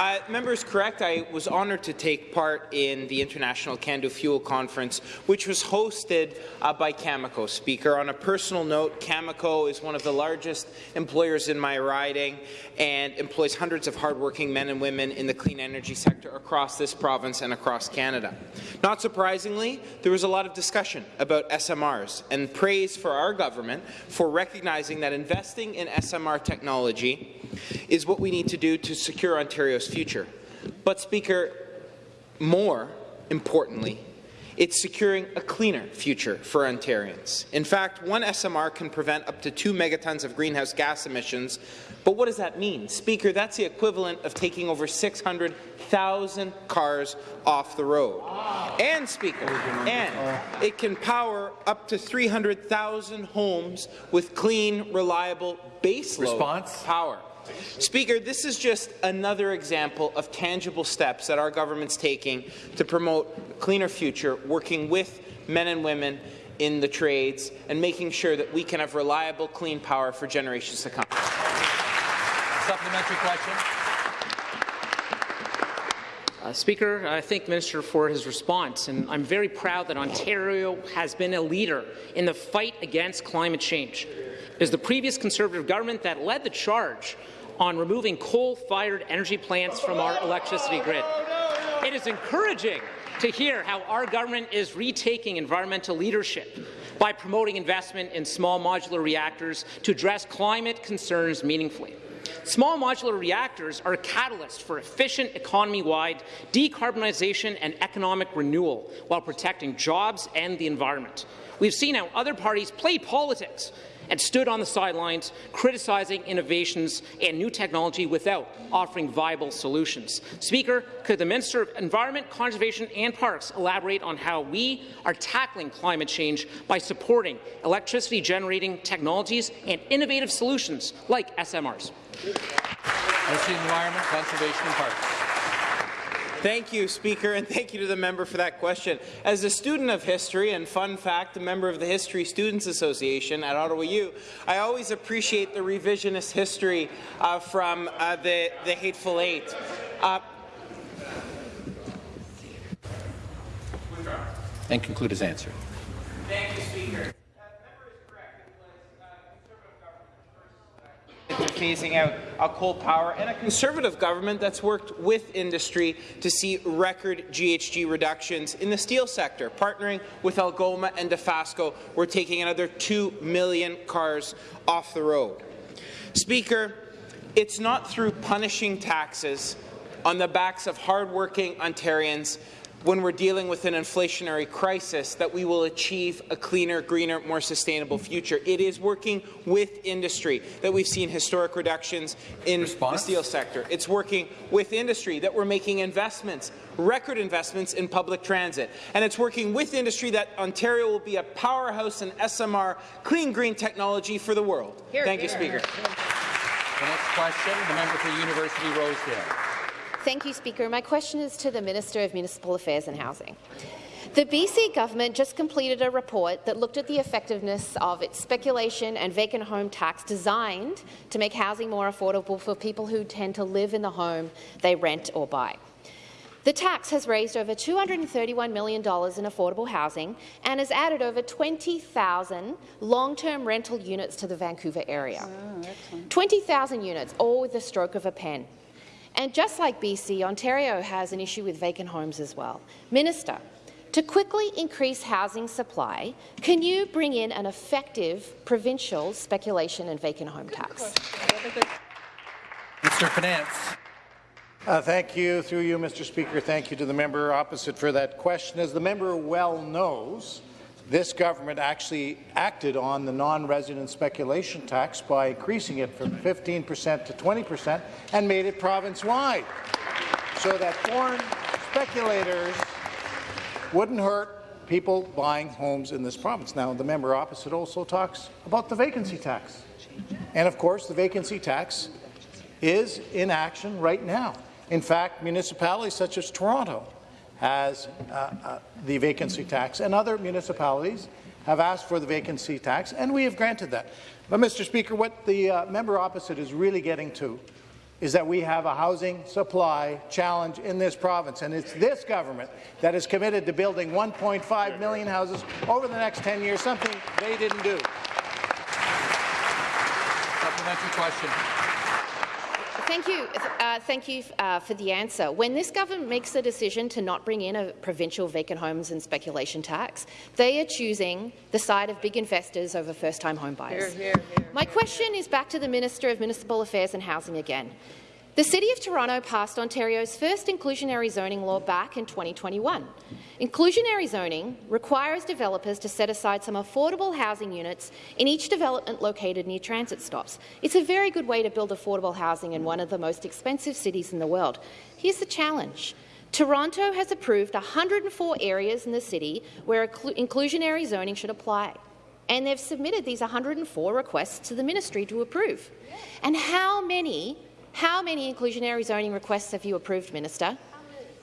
Uh, member is correct. I was honoured to take part in the International CANDU Fuel Conference, which was hosted uh, by Cameco. Speaker, on a personal note, Cameco is one of the largest employers in my riding and employs hundreds of hardworking men and women in the clean energy sector across this province and across Canada. Not surprisingly, there was a lot of discussion about SMRs and praise for our government for recognizing that investing in SMR technology is what we need to do to secure Ontario's future. But, Speaker, more importantly, it's securing a cleaner future for Ontarians. In fact, one SMR can prevent up to 2 megatons of greenhouse gas emissions. But what does that mean? Speaker, that's the equivalent of taking over 600,000 cars off the road. And, Speaker, and it can power up to 300,000 homes with clean, reliable baseload Response? power. Speaker, this is just another example of tangible steps that our government's taking to promote a cleaner future, working with men and women in the trades and making sure that we can have reliable, clean power for generations to come. Supplementary question. Uh, Speaker, I thank the Minister for his response, and I'm very proud that Ontario has been a leader in the fight against climate change. It is the previous Conservative government that led the charge on removing coal-fired energy plants from our electricity grid. It is encouraging to hear how our government is retaking environmental leadership by promoting investment in small modular reactors to address climate concerns meaningfully. Small modular reactors are a catalyst for efficient economy-wide decarbonization and economic renewal while protecting jobs and the environment. We've seen how other parties play politics and stood on the sidelines criticizing innovations and new technology without offering viable solutions. Speaker, could the Minister of Environment, Conservation and Parks elaborate on how we are tackling climate change by supporting electricity-generating technologies and innovative solutions like SMRs? Environment, Conservation and Parks. Thank you, Speaker, and thank you to the member for that question. As a student of history and, fun fact, a member of the History Students Association at Ottawa U, I always appreciate the revisionist history uh, from uh, the, the Hateful Eight. Uh, and conclude his answer. Thank you, Speaker. Phasing out uh, coal power and a Conservative government that's worked with industry to see record GHG reductions in the steel sector. Partnering with Algoma and Dofasco, we're taking another 2 million cars off the road. Speaker, it's not through punishing taxes on the backs of hardworking Ontarians when we're dealing with an inflationary crisis that we will achieve a cleaner, greener, more sustainable future. It is working with industry that we've seen historic reductions in Response? the steel sector. It's working with industry that we're making investments, record investments in public transit. And it's working with industry that Ontario will be a powerhouse in SMR, clean green technology for the world. Here, Thank here. you, Speaker. The next question, the member for University Rosedale. Thank you, Speaker. My question is to the Minister of Municipal Affairs and Housing. The BC government just completed a report that looked at the effectiveness of its speculation and vacant home tax designed to make housing more affordable for people who tend to live in the home they rent or buy. The tax has raised over $231 million in affordable housing and has added over 20,000 long-term rental units to the Vancouver area. Oh, 20,000 units, all with the stroke of a pen. And just like BC, Ontario has an issue with vacant homes as well. Minister, to quickly increase housing supply, can you bring in an effective provincial speculation and vacant home tax? Mr. Finance. Uh, thank you. Through you, Mr. Speaker, thank you to the member opposite for that question. As the member well knows, this government actually acted on the non-resident speculation tax by increasing it from 15 percent to 20 percent and made it province-wide so that foreign speculators wouldn't hurt people buying homes in this province. Now, the member opposite also talks about the vacancy tax. And of course, the vacancy tax is in action right now. In fact, municipalities such as Toronto has uh, uh, the vacancy tax, and other municipalities have asked for the vacancy tax, and we have granted that. But, Mr. Speaker, what the uh, member opposite is really getting to is that we have a housing supply challenge in this province, and it's this government that is committed to building 1.5 million houses over the next 10 years, something they didn't do. Supplementary question. Thank you. Uh, thank you uh, for the answer. When this government makes the decision to not bring in a provincial vacant homes and speculation tax, they are choosing the side of big investors over first-time home buyers. Here, here, here, My question is back to the Minister of Municipal Affairs and Housing again. The City of Toronto passed Ontario's first inclusionary zoning law back in 2021. Inclusionary zoning requires developers to set aside some affordable housing units in each development located near transit stops. It's a very good way to build affordable housing in one of the most expensive cities in the world. Here's the challenge. Toronto has approved 104 areas in the city where inclusionary zoning should apply and they've submitted these 104 requests to the ministry to approve. And how many how many inclusionary zoning requests have you approved, Minister?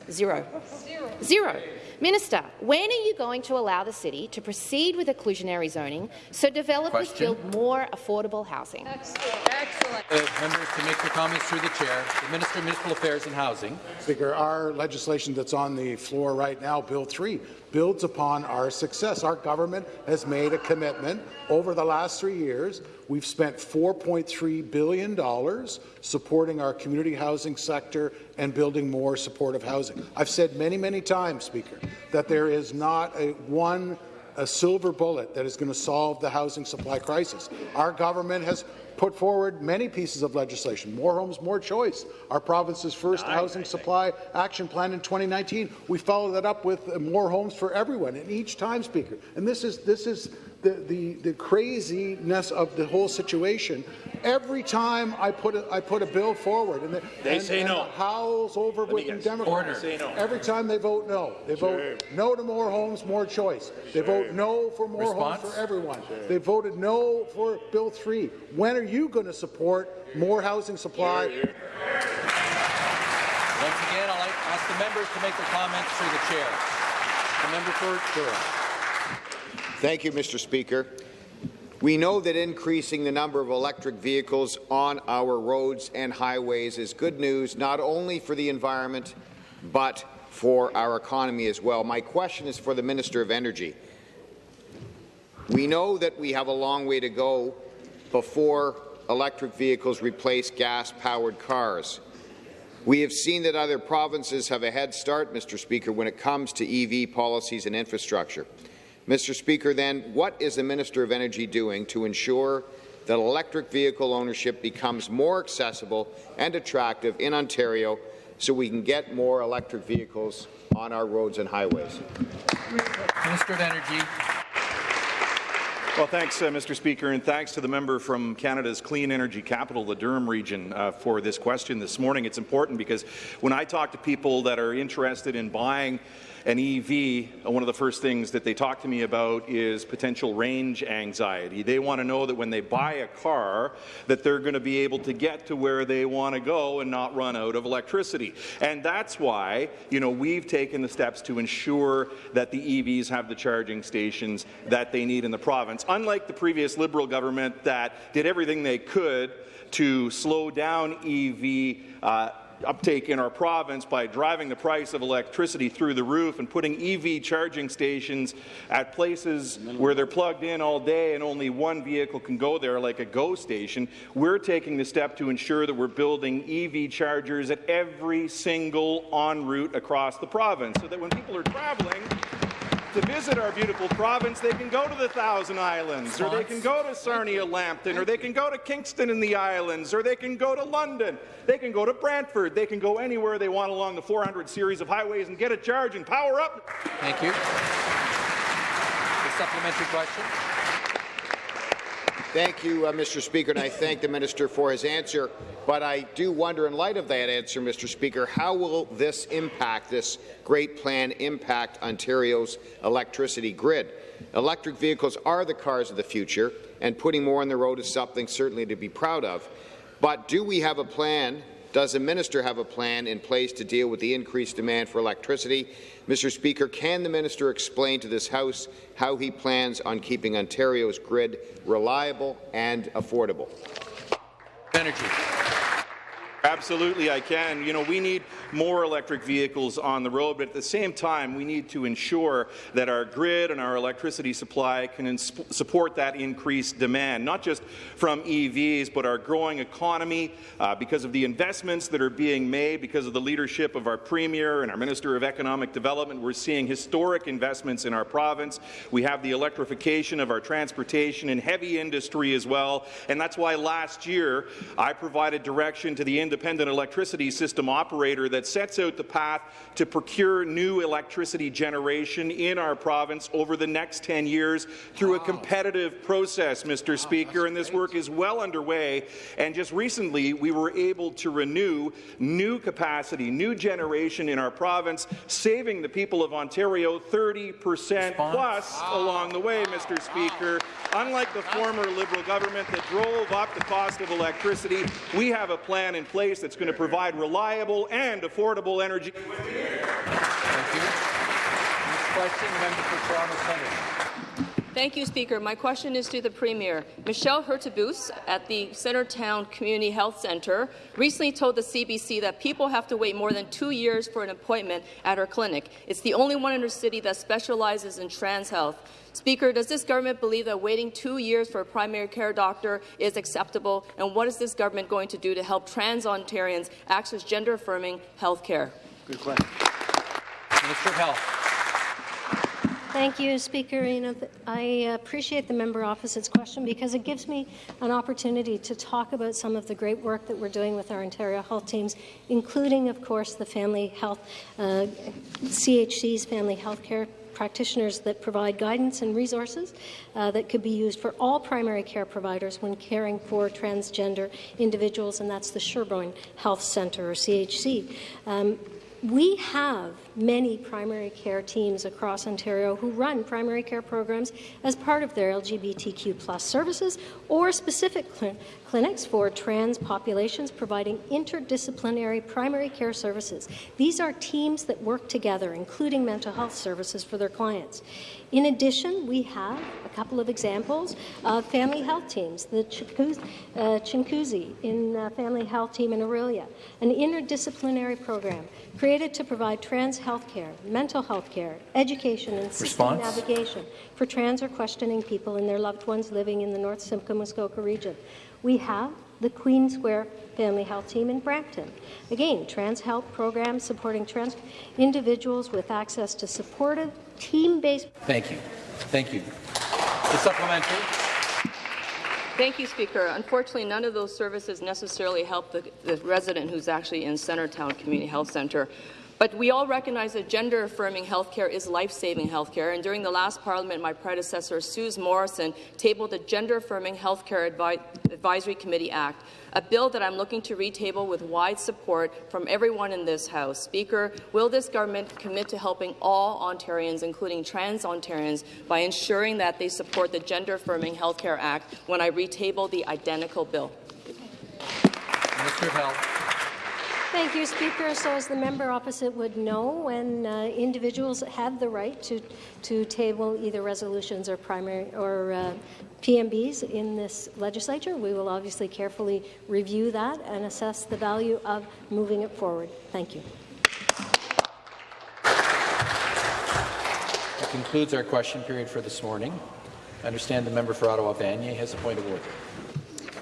Zero. Zero. Zero. Minister, when are you going to allow the city to proceed with inclusionary zoning so developers Question. build more affordable housing? Excellent. Excellent. Uh, members to make their comments through the chair. The Minister of Municipal Affairs and Housing. Speaker, our legislation that's on the floor right now, Bill 3, builds upon our success. Our government has made a commitment over the last three years. We've spent $4.3 billion supporting our community housing sector and building more supportive housing. I've said many, many times, Speaker, that there is not a one a silver bullet that is going to solve the housing supply crisis. Our government has put forward many pieces of legislation. More homes, more choice. Our province's first housing supply action plan in 2019. We followed that up with more homes for everyone, and each time, Speaker. And this is this is the, the, the craziness of the whole situation. Every time I put a, I put a bill forward, and the, they and, say and no. howls over with the Democrats. Say no. Every time they vote no, they Sure. vote no to more homes, more choice. They Sure. vote no for more Response? homes for everyone. They voted no for Bill 3. When are you going to support more housing supply? Once again, I'll ask the members to make their comments through the chair. The member for Durham. Thank you, Mr. Speaker. We know that increasing the number of electric vehicles on our roads and highways is good news not only for the environment but for our economy as well. My question is for the Minister of Energy. We know that we have a long way to go before electric vehicles replace gas-powered cars. We have seen that other provinces have a head start, Mr. Speaker, when it comes to EV policies and infrastructure. Mr. Speaker, then, what is the Minister of Energy doing to ensure that electric vehicle ownership becomes more accessible and attractive in Ontario so we can get more electric vehicles on our roads and highways? Minister of Energy. Well, thanks, uh, Mr. Speaker, and thanks to the member from Canada's clean energy capital, the Durham region, uh, for this question this morning. It's important because when I talk to people that are interested in buying an EV, uh, one of the first things that they talk to me about is potential range anxiety. They want to know that when they buy a car, that they're going to be able to get to where they want to go and not run out of electricity. And that's why, you know, we've taken the steps to ensure that the EVs have the charging stations that they need in the province. Unlike the previous Liberal government that did everything they could to slow down EV uh, uptake in our province by driving the price of electricity through the roof and putting EV charging stations at places where they're plugged in all day and only one vehicle can go there, like a GO station, we're taking the step to ensure that we're building EV chargers at every single en route across the province so that when people are traveling, to visit our beautiful province, they can go to the Thousand Islands, or they can go to Sarnia Lambton, or they can go to Kingston in the Islands, or they can go to London, they can go to Brantford, they can go anywhere they want along the 400 series of highways and get a charge and power up. Thank you. The supplementary question. Thank you, uh, Mr. Speaker, and I thank the minister for his answer. But I do wonder, in light of that answer, Mr. Speaker, how will this impact, this great plan impact Ontario's electricity grid? Electric vehicles are the cars of the future, and putting more on the road is something certainly to be proud of. But do we have a plan does the minister have a plan in place to deal with the increased demand for electricity? Mr. Speaker, can the minister explain to this House how he plans on keeping Ontario's grid reliable and affordable? Energy. Absolutely, I can. You know, we need more electric vehicles on the road, but at the same time, we need to ensure that our grid and our electricity supply can support that increased demand, not just from EVs, but our growing economy, uh, because of the investments that are being made, because of the leadership of our Premier and our Minister of Economic Development. We're seeing historic investments in our province. We have the electrification of our transportation and heavy industry as well, and that's why last year I provided direction to the independent electricity system operator that sets out the path to procure new electricity generation in our province over the next 10 years through a competitive process, Mr. Speaker, and this work is well underway. And just recently, we were able to renew new capacity, new generation in our province, saving the people of Ontario 30 percent plus along the way, Mr. Speaker. Unlike the former Liberal government that drove up the cost of electricity, we have a plan in place that's going to provide reliable and affordable energy. Thank you. Next question, member for Toronto Centre. Thank you, Speaker. My question is to the Premier. Michelle Hurtubise at the Centretown Community Health Centre recently told the CBC that people have to wait more than two years for an appointment at her clinic. It's the only one in her city that specializes in trans health. Speaker, does this government believe that waiting two years for a primary care doctor is acceptable? And what is this government going to do to help trans Ontarians access gender-affirming health care? Good question. Minister of Health. Thank you, Speaker. You know, I appreciate the member opposite's question because it gives me an opportunity to talk about some of the great work that we're doing with our Ontario health teams, including, of course, the family health, uh, CHC's family health care practitioners that provide guidance and resources uh, that could be used for all primary care providers when caring for transgender individuals, and that's the Sherbourne Health Centre, or CHC. Um, we have many primary care teams across Ontario who run primary care programs as part of their LGBTQ plus services or specific cl clinics for trans populations providing interdisciplinary primary care services. These are teams that work together, including mental health services for their clients. In addition, we have couple of examples of family health teams, the uh, Couchiching uh, Family Health Team in Orillia, an interdisciplinary program created to provide trans health care, mental health care, education and seeking navigation for trans or questioning people and their loved ones living in the North Simcoe Muskoka region. We have the Queen Square Family Health Team in Brampton. Again, trans health programs supporting trans individuals with access to supportive, team-based... Thank you. Thank you. The supplementary. Thank you, Speaker. Unfortunately, none of those services necessarily help the, the resident who's actually in Centretown Community Health Centre. But we all recognize that gender-affirming healthcare is life-saving healthcare, and during the last Parliament, my predecessor, Suze Morrison, tabled the Gender-Affirming Healthcare Advi Advisory Committee Act, a bill that I'm looking to retable with wide support from everyone in this House. Speaker, will this government commit to helping all Ontarians, including trans Ontarians, by ensuring that they support the Gender-Affirming Healthcare Act when I retable the identical bill? Health. Thank you, Speaker. So as the member opposite would know, when uh, individuals have the right to, to table either resolutions or primary or uh, PMBs in this legislature, we will obviously carefully review that and assess the value of moving it forward. Thank you. That concludes our question period for this morning. I understand the member for Ottawa Vanier has a point of order.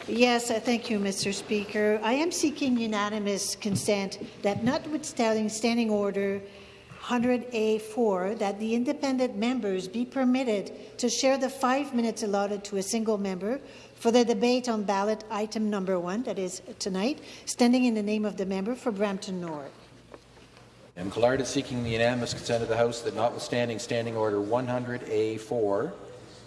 Yes, uh, thank you, Mr. Speaker. I am seeking unanimous consent that, notwithstanding Standing Order 100A4, that the independent members be permitted to share the five minutes allotted to a single member for the debate on ballot item number one, that is tonight, standing in the name of the member for Brampton North. M. Collard is seeking the unanimous consent of the House that, notwithstanding Standing Order 100A4,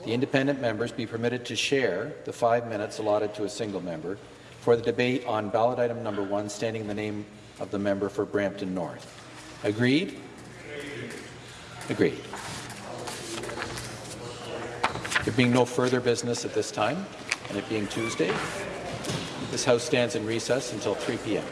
the independent members be permitted to share the five minutes allotted to a single member for the debate on ballot item number one, standing in the name of the member for Brampton North. Agreed? Agreed. There being no further business at this time, and it being Tuesday, this House stands in recess until 3 p.m.